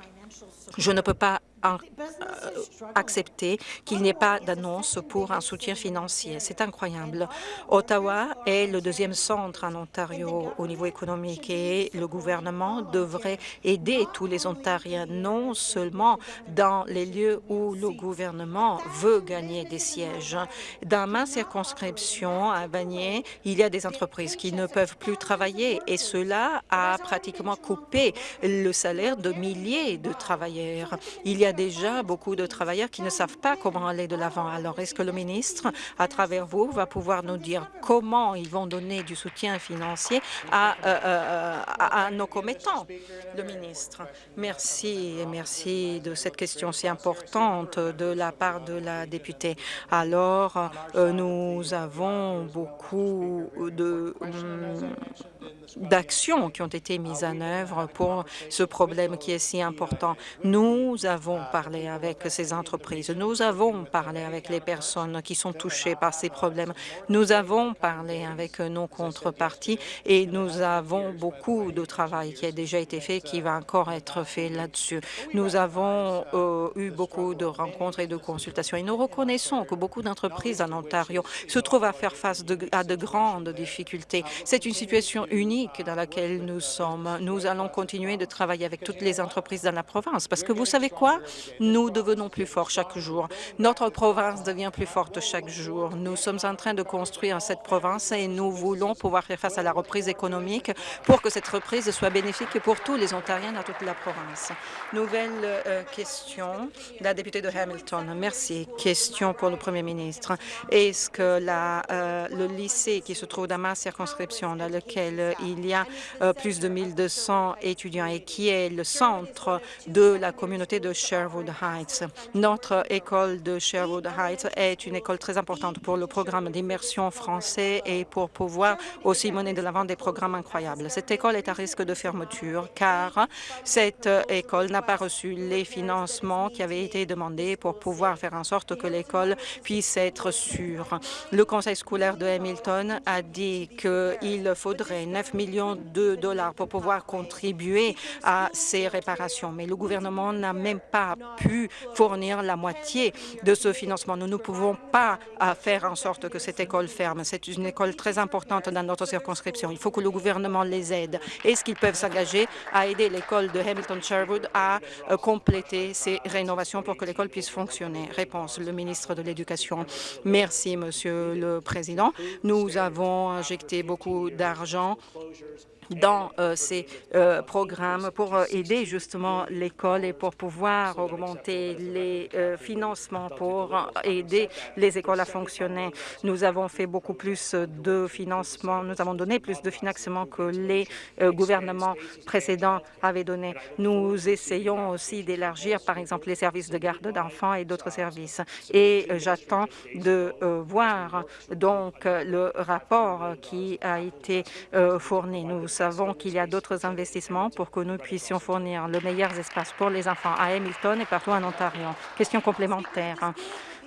je ne peux pas euh, accepter qu'il n'y ait pas d'annonce pour un soutien financier. C'est incroyable. Ottawa est le deuxième centre en Ontario au niveau économique et le gouvernement devrait aider tous les Ontariens, non seulement dans les lieux où le gouvernement veut gagner des sièges. Dans ma circonscription à Vanier, il y a des entreprises qui ne peuvent plus travailler et cela a pratiquement coupé le salaire de milliers de travailleurs. Il y a déjà beaucoup de travailleurs qui ne savent pas comment aller de l'avant. Alors, est-ce que le ministre, à travers vous, va pouvoir nous dire comment ils vont donner du soutien financier à, euh, euh, nos commettants Le ministre, merci et merci de cette question si importante de la part de la députée. Alors, euh, nous avons beaucoup de d'actions qui ont été mises en œuvre pour ce problème qui est si important. Nous avons parlé avec ces entreprises, nous avons parlé avec les personnes qui sont touchées par ces problèmes, nous avons parlé avec nos contreparties et nous avons beaucoup de travail qui a déjà été fait, qui va encore être fait là-dessus. Nous avons euh, eu beaucoup de rencontres et de consultations et nous reconnaissons que beaucoup d'entreprises en Ontario se trouvent à faire face à de grandes difficultés. C'est une situation unique dans laquelle nous sommes. Nous allons continuer de travailler avec toutes les entreprises dans la province parce que vous savez quoi? Nous devenons plus forts chaque jour. Notre province devient plus forte chaque jour. Nous sommes en train de construire cette province et nous voulons pouvoir faire face à la reprise économique pour que cette reprise soit bénéfique pour tous les Ontariens dans toute la province. Nouvelle euh, question, la députée de Hamilton. Merci. Question pour le premier ministre. Est-ce que euh, le lycée qui se trouve dans ma circonscription, dans lequel il y a euh, plus de 1200 étudiants et qui est le centre de la communauté de Sherwood Heights. Notre école de Sherwood Heights est une école très importante pour le programme d'immersion français et pour pouvoir aussi mener de l'avant des programmes incroyables. Cette école est à risque de fermeture car cette école n'a pas reçu les financements qui avaient été demandés pour pouvoir faire en sorte que l'école puisse être sûre. Le conseil scolaire de Hamilton a dit qu'il faudrait 9 millions de dollars pour pouvoir contribuer à ces réparations, mais le gouvernement n'a même pas pu fournir la moitié de ce financement. Nous ne pouvons pas faire en sorte que cette école ferme. C'est une école très importante dans notre circonscription. Il faut que le gouvernement les aide. Est-ce qu'ils peuvent s'engager à aider l'école de Hamilton-Sherwood à euh, compléter ces rénovations pour que l'école puisse fonctionner? Réponse, le ministre de l'Éducation. Merci, Monsieur le Président. Nous avons injecté beaucoup d'argent dans euh, ces euh, programmes pour euh, aider justement l'école et pour pouvoir augmenter les financements pour aider les écoles à fonctionner. Nous avons fait beaucoup plus de financement, nous avons donné plus de financement que les gouvernements précédents avaient donné. Nous essayons aussi d'élargir, par exemple, les services de garde d'enfants et d'autres services. Et j'attends de voir donc le rapport qui a été fourni. Savons qu'il y a d'autres investissements pour que nous puissions fournir le meilleur espace pour les enfants à Hamilton et partout en Ontario. Question complémentaire.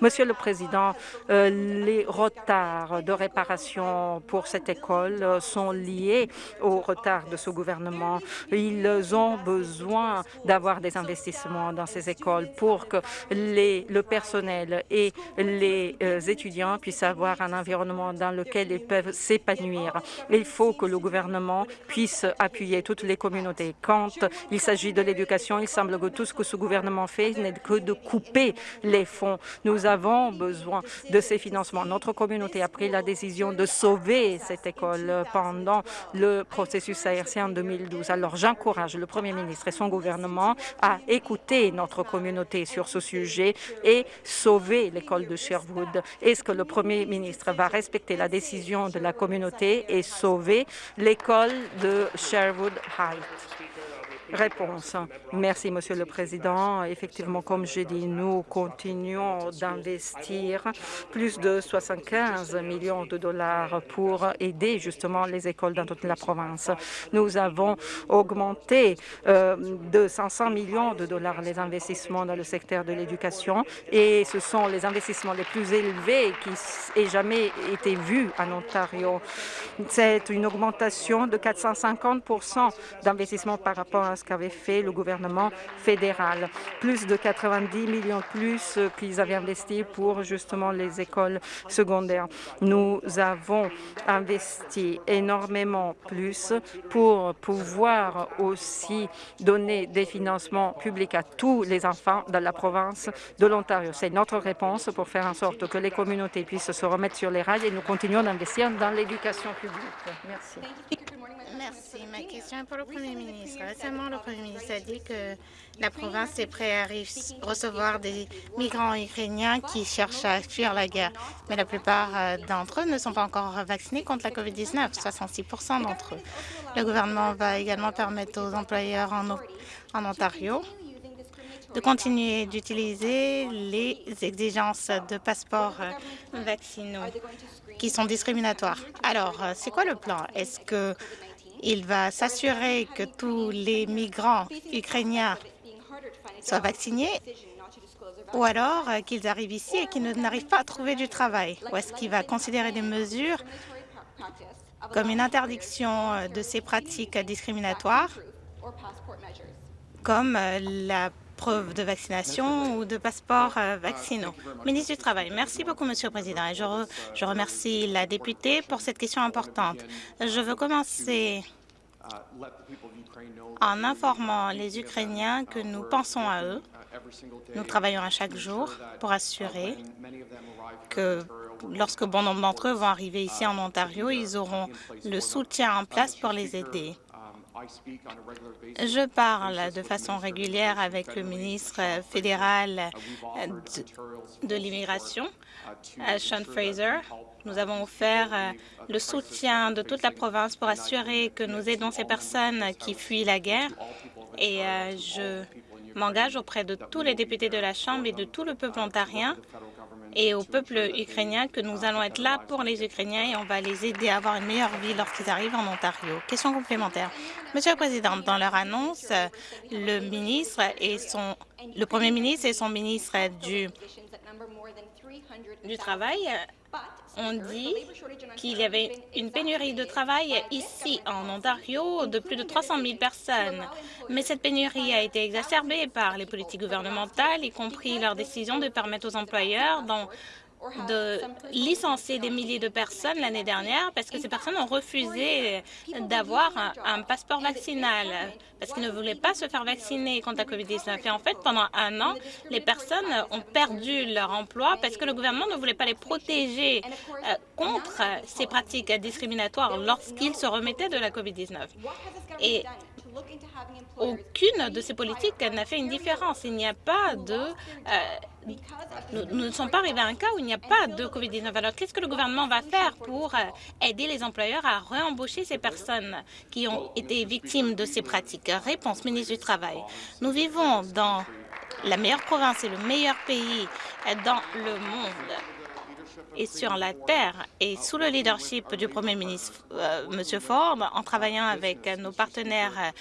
Monsieur le Président, euh, les retards de réparation pour cette école sont liés au retard de ce gouvernement. Ils ont besoin d'avoir des investissements dans ces écoles pour que le personnel et les euh, étudiants puissent avoir un environnement dans lequel ils peuvent s'épanouir. Il faut que le gouvernement puisse appuyer toutes les communautés. Quand il s'agit de l'éducation, il semble que tout ce que ce gouvernement fait n'est que de couper les fonds. Avons besoin de ces financements. Notre communauté a pris la décision de sauver cette école pendant le processus ARC en 2012. Alors j'encourage le Premier ministre et son gouvernement à écouter notre communauté sur ce sujet et sauver l'école de Sherwood. Est-ce que le Premier ministre va respecter la décision de la communauté et sauver l'école de Sherwood Heights? Réponse. Merci, Monsieur le Président. Effectivement, comme j'ai dit, nous continuons d'investir plus de 75 millions de dollars pour aider justement les écoles dans toute la province. Nous avons augmenté euh, de 500 millions de dollars les investissements dans le secteur de l'éducation et ce sont les investissements les plus élevés qui aient jamais été vus en Ontario. C'est une augmentation de 450 d'investissement par rapport à ce qu'avait fait le gouvernement fédéral. Plus de 90 millions de plus qu'ils avaient investi pour justement les écoles secondaires. Nous avons investi énormément plus pour pouvoir aussi donner des financements publics à tous les enfants dans la province de l'Ontario. C'est notre réponse pour faire en sorte que les communautés puissent se remettre sur les rails et nous continuons d'investir dans l'éducation publique. Merci. Merci. Ma question est pour le Premier ministre. Récemment, le Premier ministre a dit que la province est prête à recevoir des migrants ukrainiens qui cherchent à fuir la guerre. Mais la plupart euh, d'entre eux ne sont pas encore vaccinés contre la COVID-19, 66% d'entre eux. Le gouvernement va également permettre aux employeurs en, en Ontario de continuer d'utiliser les exigences de passeports euh, vaccinaux qui sont discriminatoires. Alors, euh, c'est quoi le plan? Est-ce que il va s'assurer que tous les migrants ukrainiens soient vaccinés ou alors euh, qu'ils arrivent ici et qu'ils n'arrivent pas à trouver du travail. Ou est-ce qu'il va considérer des mesures comme une interdiction euh, de ces pratiques discriminatoires, comme euh, la preuve de vaccination ou de passeport vaccinaux. Ministre du Travail, merci beaucoup, Monsieur le Président, et je, je remercie la députée pour cette question importante. Je veux commencer en informant les Ukrainiens que nous pensons à eux. Nous travaillons à chaque jour pour assurer que lorsque bon nombre d'entre eux vont arriver ici en Ontario, ils auront le soutien en place pour les aider. Je parle de façon régulière avec le ministre fédéral de, de l'immigration, Sean Fraser. Nous avons offert le soutien de toute la province pour assurer que nous aidons ces personnes qui fuient la guerre et je m'engage auprès de tous les députés de la Chambre et de tout le peuple ontarien et au peuple ukrainien que nous allons être là pour les Ukrainiens et on va les aider à avoir une meilleure vie lorsqu'ils arrivent en Ontario. Question complémentaire. Monsieur le Président, dans leur annonce, le ministre et son, le Premier ministre et son ministre du, du Travail ont dit qu'il y avait une pénurie de travail ici en Ontario de plus de 300 000 personnes. Mais cette pénurie a été exacerbée par les politiques gouvernementales, y compris leur décision de permettre aux employeurs de licencier des milliers de personnes l'année dernière parce que ces personnes ont refusé d'avoir un, passeport vaccinal parce qu'ils ne voulaient pas se faire vacciner contre la COVID-19. Et en fait, pendant un an, les personnes ont perdu leur emploi parce que le gouvernement ne voulait pas les protéger euh, contre ces pratiques discriminatoires lorsqu'ils se remettaient de la COVID-19. Et aucune de ces politiques n'a fait une différence. Il n'y a pas de... Euh, nous, ne sommes pas arrivés à un cas où il n'y a pas de COVID-19. Alors, qu'est-ce que le gouvernement va faire pour euh, aider les employeurs à réembaucher ces personnes qui ont été victimes de ces pratiques? Réponse, ministre du Travail. Nous vivons dans la meilleure province et le meilleur pays dans le monde et sur la terre et sous le leadership du Premier ministre euh, M. Ford, en travaillant avec nos partenaires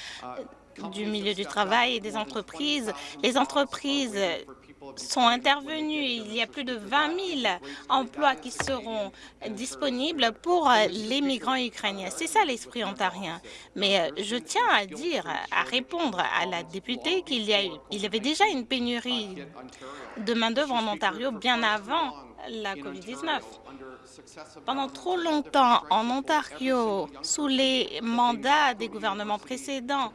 euh, du milieu du travail et des entreprises, les entreprises sont intervenues. Il y a plus de 20 000 emplois qui seront disponibles pour les migrants ukrainiens. C'est ça l'esprit ontarien. Mais euh, je tiens à dire, à répondre à la députée qu'il y, y avait déjà une pénurie de main-d'œuvre en Ontario bien avant la COVID-19. Pendant trop longtemps, en Ontario, sous les mandats des gouvernements précédents,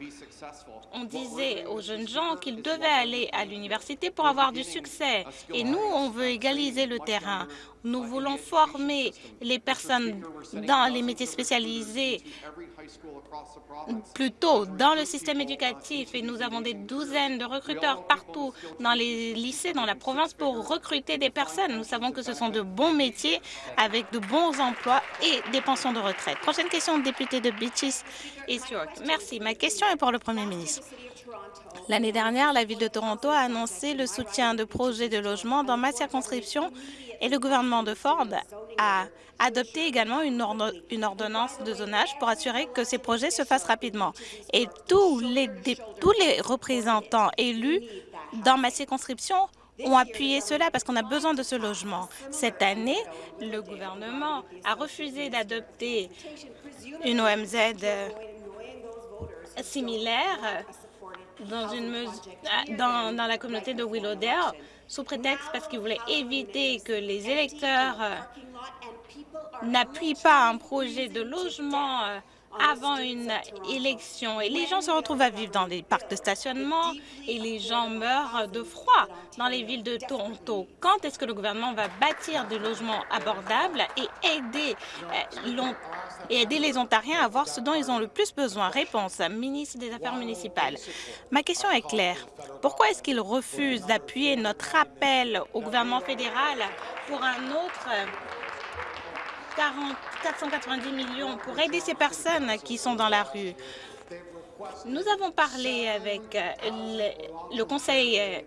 on disait aux jeunes gens qu'ils devaient aller à l'université pour avoir du succès. Et nous, on veut égaliser le terrain. Nous voulons former les personnes dans les métiers spécialisés plutôt dans le système éducatif et nous avons des douzaines de recruteurs partout dans les lycées dans la province pour recruter des personnes. Nous savons que ce sont de bons métiers avec de bons emplois et des pensions de retraite. Prochaine question, député de Beaches East York. Merci. Ma question est pour le Premier ministre. L'année dernière, la Ville de Toronto a annoncé le soutien de projets de logement dans ma circonscription et le gouvernement de Ford a adopté également une, ordonnance de zonage pour assurer que ces projets se fassent rapidement. Et tous les, tous les représentants élus dans ma circonscription ont appuyé cela parce qu'on a besoin de ce logement. Cette année, le gouvernement a refusé d'adopter une OMZ similaire dans, une dans, la communauté de Willowdale sous prétexte parce qu'il voulait éviter que les électeurs euh, n'appuient pas un projet de logement euh, avant une élection. Et les gens se retrouvent à vivre dans des parcs de stationnement et les gens meurent de froid dans les villes de Toronto. Quand est-ce que le gouvernement va bâtir des logements abordables et aider, euh, et aider les Ontariens à avoir ce dont ils ont le plus besoin Réponse, ministre des Affaires municipales. Ma question est claire. Pourquoi est-ce qu'il refuse d'appuyer notre appel au gouvernement fédéral pour un autre 490 millions pour aider ces personnes qui sont dans la rue? Nous avons parlé avec euh, le, conseil euh,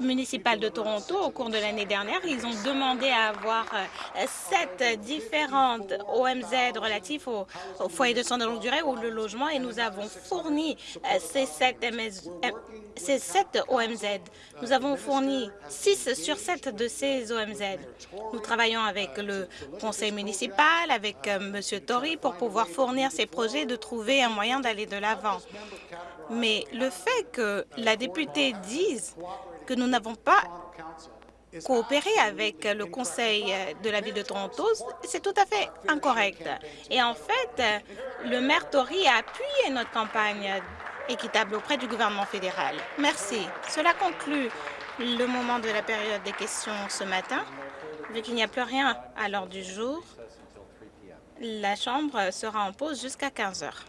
municipal de Toronto au cours de l'année dernière. Ils ont demandé à avoir euh, sept différentes OMZ relatifs au, foyer de soins de longue durée ou le logement et nous avons fourni ces sept, euh, ces sept OMZ. Nous avons fourni six sur sept de ces OMZ. Nous travaillons avec le conseil municipal, avec M. Tory pour pouvoir fournir ces projets de trouver un moyen d'aller de l'avant. Mais le fait que la députée dise que nous n'avons pas coopéré avec le Conseil de la Ville de Toronto, c'est tout à fait incorrect. Et en fait, le maire Tory a appuyé notre campagne équitable auprès du gouvernement fédéral. Merci. Cela conclut le moment de la période des questions ce matin. Vu qu'il n'y a plus rien à l'ordre du jour, la Chambre sera en pause jusqu'à 15 heures.